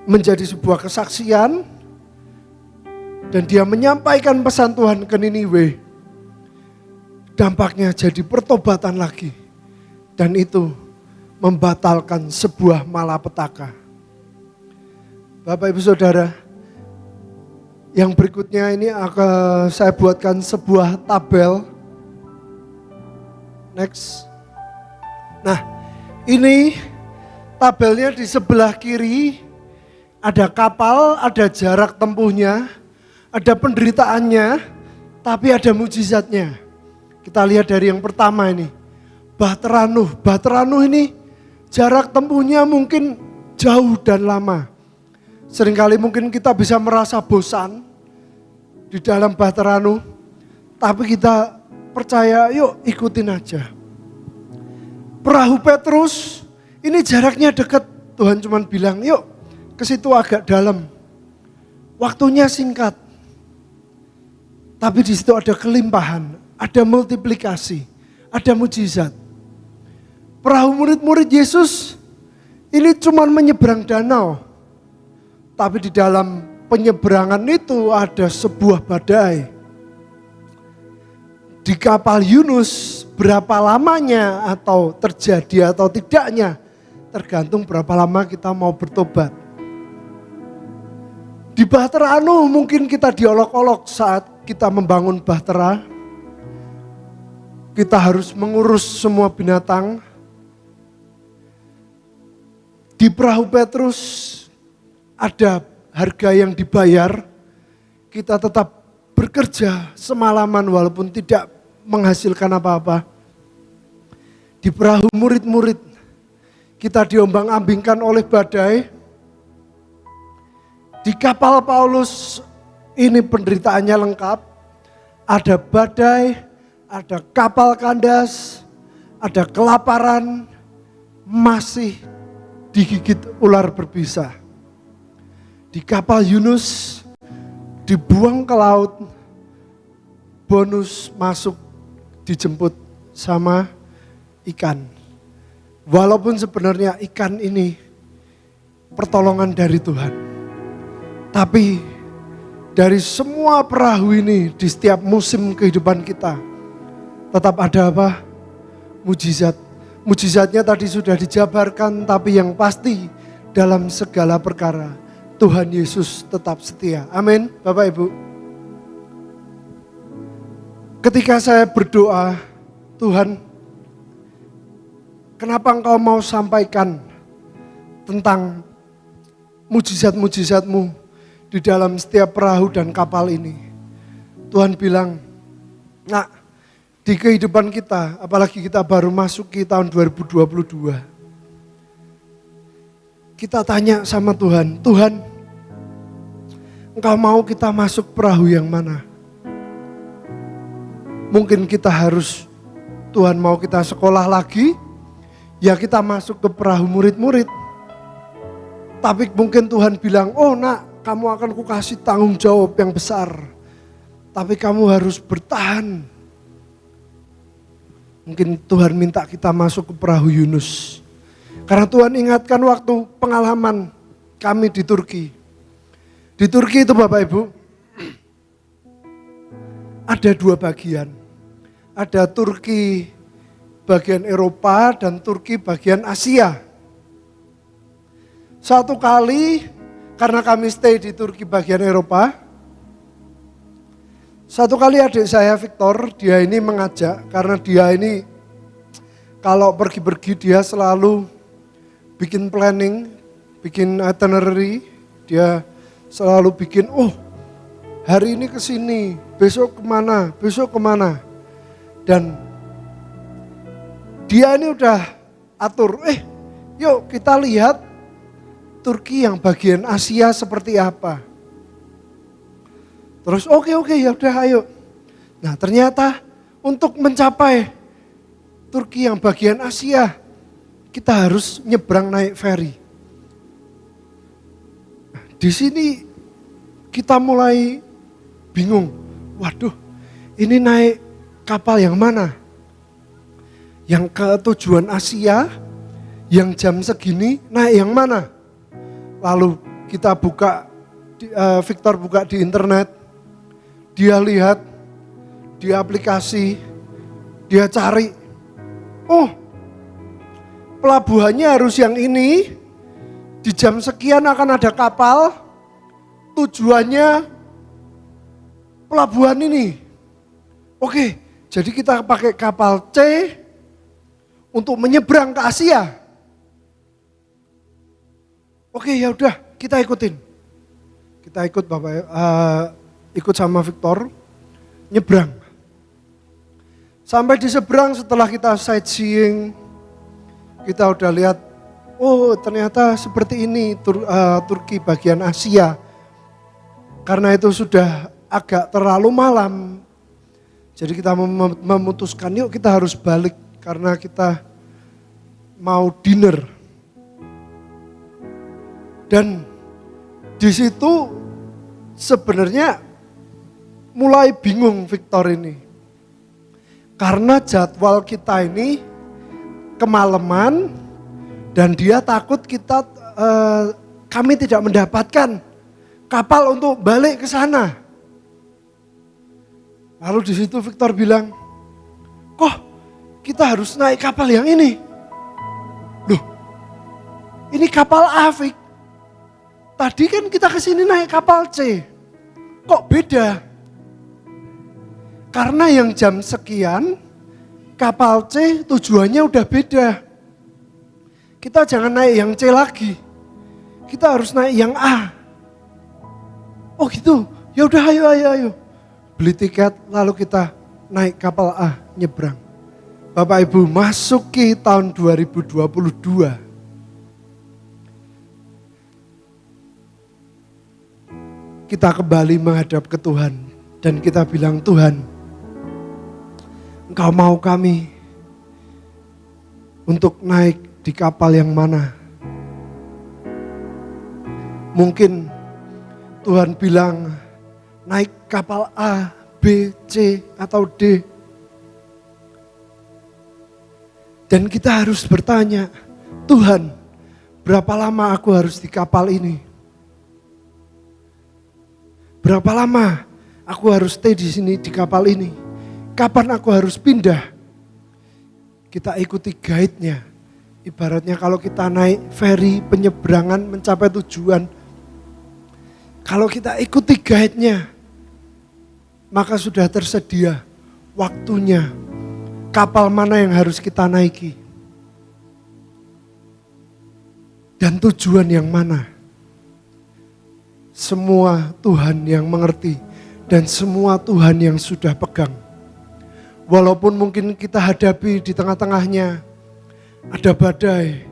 A: menjadi sebuah kesaksian dan dia menyampaikan pesan Tuhan ke Niniwe. Dampaknya jadi pertobatan lagi. Dan itu membatalkan sebuah malapetaka. Bapak Ibu Saudara, yang berikutnya ini akan saya buatkan sebuah tabel. Next. Nah, ini tabelnya di sebelah kiri ada kapal, ada jarak tempuhnya, ada penderitaannya, tapi ada mujizatnya. Kita lihat dari yang pertama ini. Bahteranuh. Bahteranuh ini jarak tempuhnya mungkin jauh dan lama. Seringkali mungkin kita bisa merasa bosan di dalam Bahteranuh. Tapi kita percaya yuk ikutin aja. Perahu Petrus ini jaraknya dekat. Tuhan cuma bilang yuk ke situ agak dalam. Waktunya singkat. Tapi di situ ada kelimpahan, ada multiplikasi, ada mujizat. Perahu murid-murid Yesus ini cuma menyeberang danau. Tapi di dalam penyeberangan itu ada sebuah badai. Di kapal Yunus berapa lamanya atau terjadi atau tidaknya tergantung berapa lama kita mau bertobat. Di Bahtera Anu mungkin kita diolok-olok saat kita membangun bahtera, kita harus mengurus semua binatang. Di perahu Petrus ada harga yang dibayar, kita tetap bekerja semalaman walaupun tidak menghasilkan apa-apa. Di perahu murid-murid, kita diombang-ambingkan oleh badai. Di kapal Paulus ini penderitaannya lengkap. Ada badai, ada kapal kandas, ada kelaparan, masih digigit ular berbisa. Di kapal Yunus dibuang ke laut, bonus masuk dijemput sama ikan. Walaupun sebenarnya ikan ini pertolongan dari Tuhan. Tapi dari semua perahu ini di setiap musim kehidupan kita tetap ada apa? Mujizat. Mujizatnya tadi sudah dijabarkan tapi yang pasti dalam segala perkara Tuhan Yesus tetap setia. Amin. Bapak Ibu. Ketika saya berdoa, Tuhan, kenapa Engkau mau sampaikan tentang mujizat-mujizatmu di dalam setiap perahu dan kapal ini. Tuhan bilang, nak di kehidupan kita, apalagi kita baru masuk ke tahun 2022. Kita tanya sama Tuhan, Tuhan engkau mau kita masuk perahu yang mana? Mungkin kita harus, Tuhan mau kita sekolah lagi, ya kita masuk ke perahu murid-murid. Tapi mungkin Tuhan bilang, oh nak kamu akan kukasih tanggung jawab yang besar. Tapi kamu harus bertahan. Mungkin Tuhan minta kita masuk ke perahu Yunus. Karena Tuhan ingatkan waktu pengalaman kami di Turki. Di Turki itu Bapak Ibu, ada dua bagian. Ada Turki bagian Eropa dan Turki bagian Asia. Satu kali karena kami stay di Turki bagian Eropa, satu kali adik saya Victor, dia ini mengajak karena dia ini kalau pergi-pergi dia selalu bikin planning, bikin itinerary, dia selalu bikin, oh hari ini ke sini, besok ke mana, besok ke mana. Dan dia ini udah atur, eh yuk kita lihat Turki yang bagian Asia seperti apa. Terus oke okay, oke okay, ya udah ayo. Nah ternyata untuk mencapai Turki yang bagian Asia kita harus nyebrang naik ferry. Di sini kita mulai bingung. Waduh, ini naik kapal yang mana? Yang ke tujuan Asia, yang jam segini naik yang mana? Lalu kita buka, uh, Victor buka di internet, dia lihat di aplikasi, dia cari, oh pelabuhannya harus yang ini, di jam sekian akan ada kapal, tujuannya pelabuhan ini. Oke, jadi kita pakai kapal C untuk menyeberang ke Asia. Oke ya udah kita ikutin. Kita ikut Bapak, uh, ikut sama Victor, nyebrang. Sampai di seberang setelah kita sightseeing, kita udah lihat, oh ternyata seperti ini Tur, uh, Turki bagian Asia. Karena itu sudah agak terlalu malam, jadi kita mem memutuskan yuk kita harus balik karena kita mau dinner dan di situ sebenarnya mulai bingung Victor ini. Karena jadwal kita ini kemalaman dan dia takut kita eh, kami tidak mendapatkan kapal untuk balik ke sana. Lalu di situ Victor bilang, "Kok kita harus naik kapal yang ini?" Loh, ini kapal Afik. Tadi kan kita ke sini naik kapal C. Kok beda? Karena yang jam sekian kapal C tujuannya udah beda. Kita jangan naik yang C lagi. Kita harus naik yang A. Oh gitu. Ya udah ayo ayo ayo. Beli tiket lalu kita naik kapal A nyebrang. Bapak Ibu masuki tahun 2022 kita kembali menghadap ke Tuhan dan kita bilang Tuhan, Engkau mau kami untuk naik di kapal yang mana? Mungkin Tuhan bilang naik kapal A, B, C atau D. Dan kita harus bertanya, Tuhan, berapa lama aku harus di kapal ini? Berapa lama aku harus stay di sini di kapal ini? Kapan aku harus pindah? Kita ikuti guide-nya. Ibaratnya kalau kita naik ferry penyeberangan mencapai tujuan. Kalau kita ikuti guide-nya, maka sudah tersedia waktunya kapal mana yang harus kita naiki. Dan tujuan yang mana semua Tuhan yang mengerti dan semua Tuhan yang sudah pegang. Walaupun mungkin kita hadapi di tengah-tengahnya ada badai.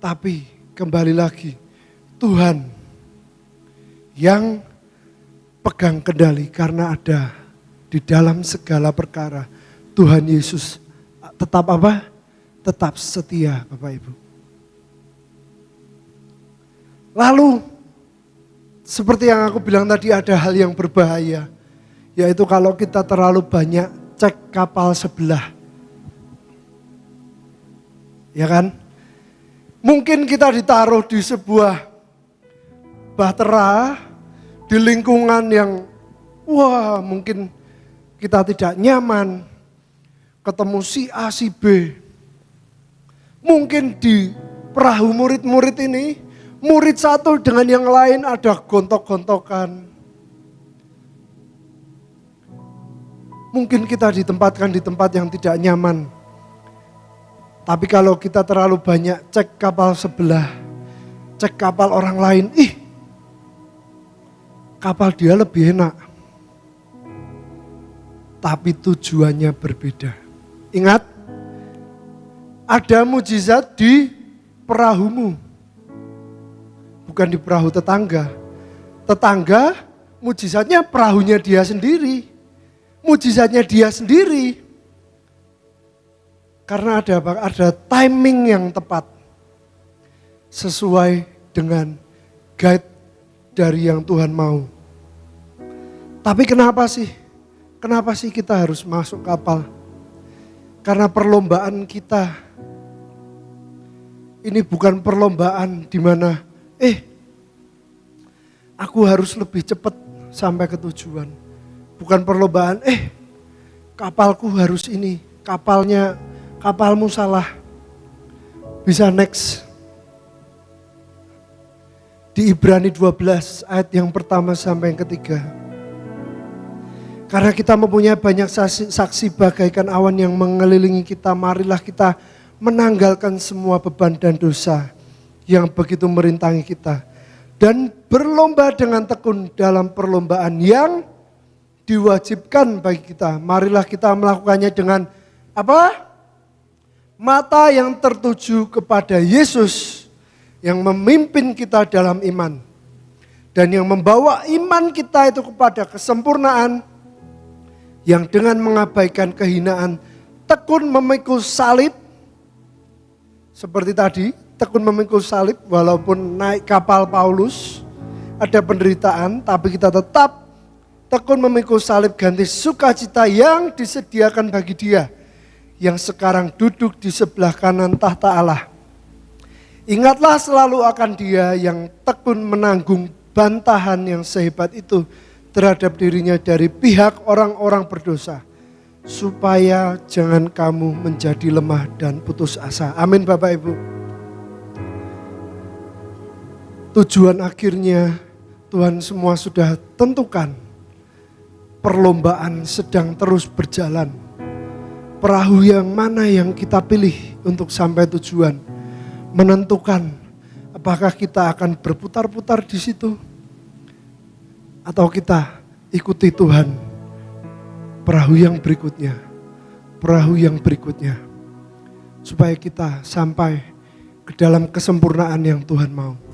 A: Tapi kembali lagi Tuhan yang pegang kendali karena ada di dalam segala perkara Tuhan Yesus tetap apa? Tetap setia Bapak Ibu. Lalu seperti yang aku bilang tadi ada hal yang berbahaya. Yaitu kalau kita terlalu banyak cek kapal sebelah. Ya kan? Mungkin kita ditaruh di sebuah bahtera di lingkungan yang wah mungkin kita tidak nyaman. Ketemu si A, si B. Mungkin di perahu murid-murid ini, murid satu dengan yang lain ada gontok-gontokan. Mungkin kita ditempatkan di tempat yang tidak nyaman. Tapi kalau kita terlalu banyak cek kapal sebelah, cek kapal orang lain, ih kapal dia lebih enak. Tapi tujuannya berbeda. Ingat, ada mujizat di perahumu. Bukan di perahu tetangga. Tetangga mujizatnya perahunya dia sendiri mujizatnya dia sendiri. Karena ada? Ada timing yang tepat. Sesuai dengan guide dari yang Tuhan mau. Tapi kenapa sih? Kenapa sih kita harus masuk kapal? Karena perlombaan kita ini bukan perlombaan di mana eh aku harus lebih cepat sampai ke tujuan bukan perlombaan, eh kapalku harus ini, kapalnya, kapalmu salah. Bisa next. Di Ibrani 12 ayat yang pertama sampai yang ketiga. Karena kita mempunyai banyak saksi, saksi bagaikan awan yang mengelilingi kita, marilah kita menanggalkan semua beban dan dosa yang begitu merintangi kita. Dan berlomba dengan tekun dalam perlombaan yang diwajibkan bagi kita. Marilah kita melakukannya dengan apa? Mata yang tertuju kepada Yesus yang memimpin kita dalam iman. Dan yang membawa iman kita itu kepada kesempurnaan yang dengan mengabaikan kehinaan tekun memikul salib seperti tadi tekun memikul salib walaupun naik kapal Paulus ada penderitaan tapi kita tetap tekun memikul salib ganti sukacita yang disediakan bagi dia yang sekarang duduk di sebelah kanan tahta Allah. Ingatlah selalu akan dia yang tekun menanggung bantahan yang sehebat itu terhadap dirinya dari pihak orang-orang berdosa. Supaya jangan kamu menjadi lemah dan putus asa. Amin Bapak Ibu. Tujuan akhirnya Tuhan semua sudah tentukan perlombaan sedang terus berjalan. Perahu yang mana yang kita pilih untuk sampai tujuan menentukan apakah kita akan berputar-putar di situ atau kita ikuti Tuhan. Perahu yang berikutnya, perahu yang berikutnya supaya kita sampai ke dalam kesempurnaan yang Tuhan mau.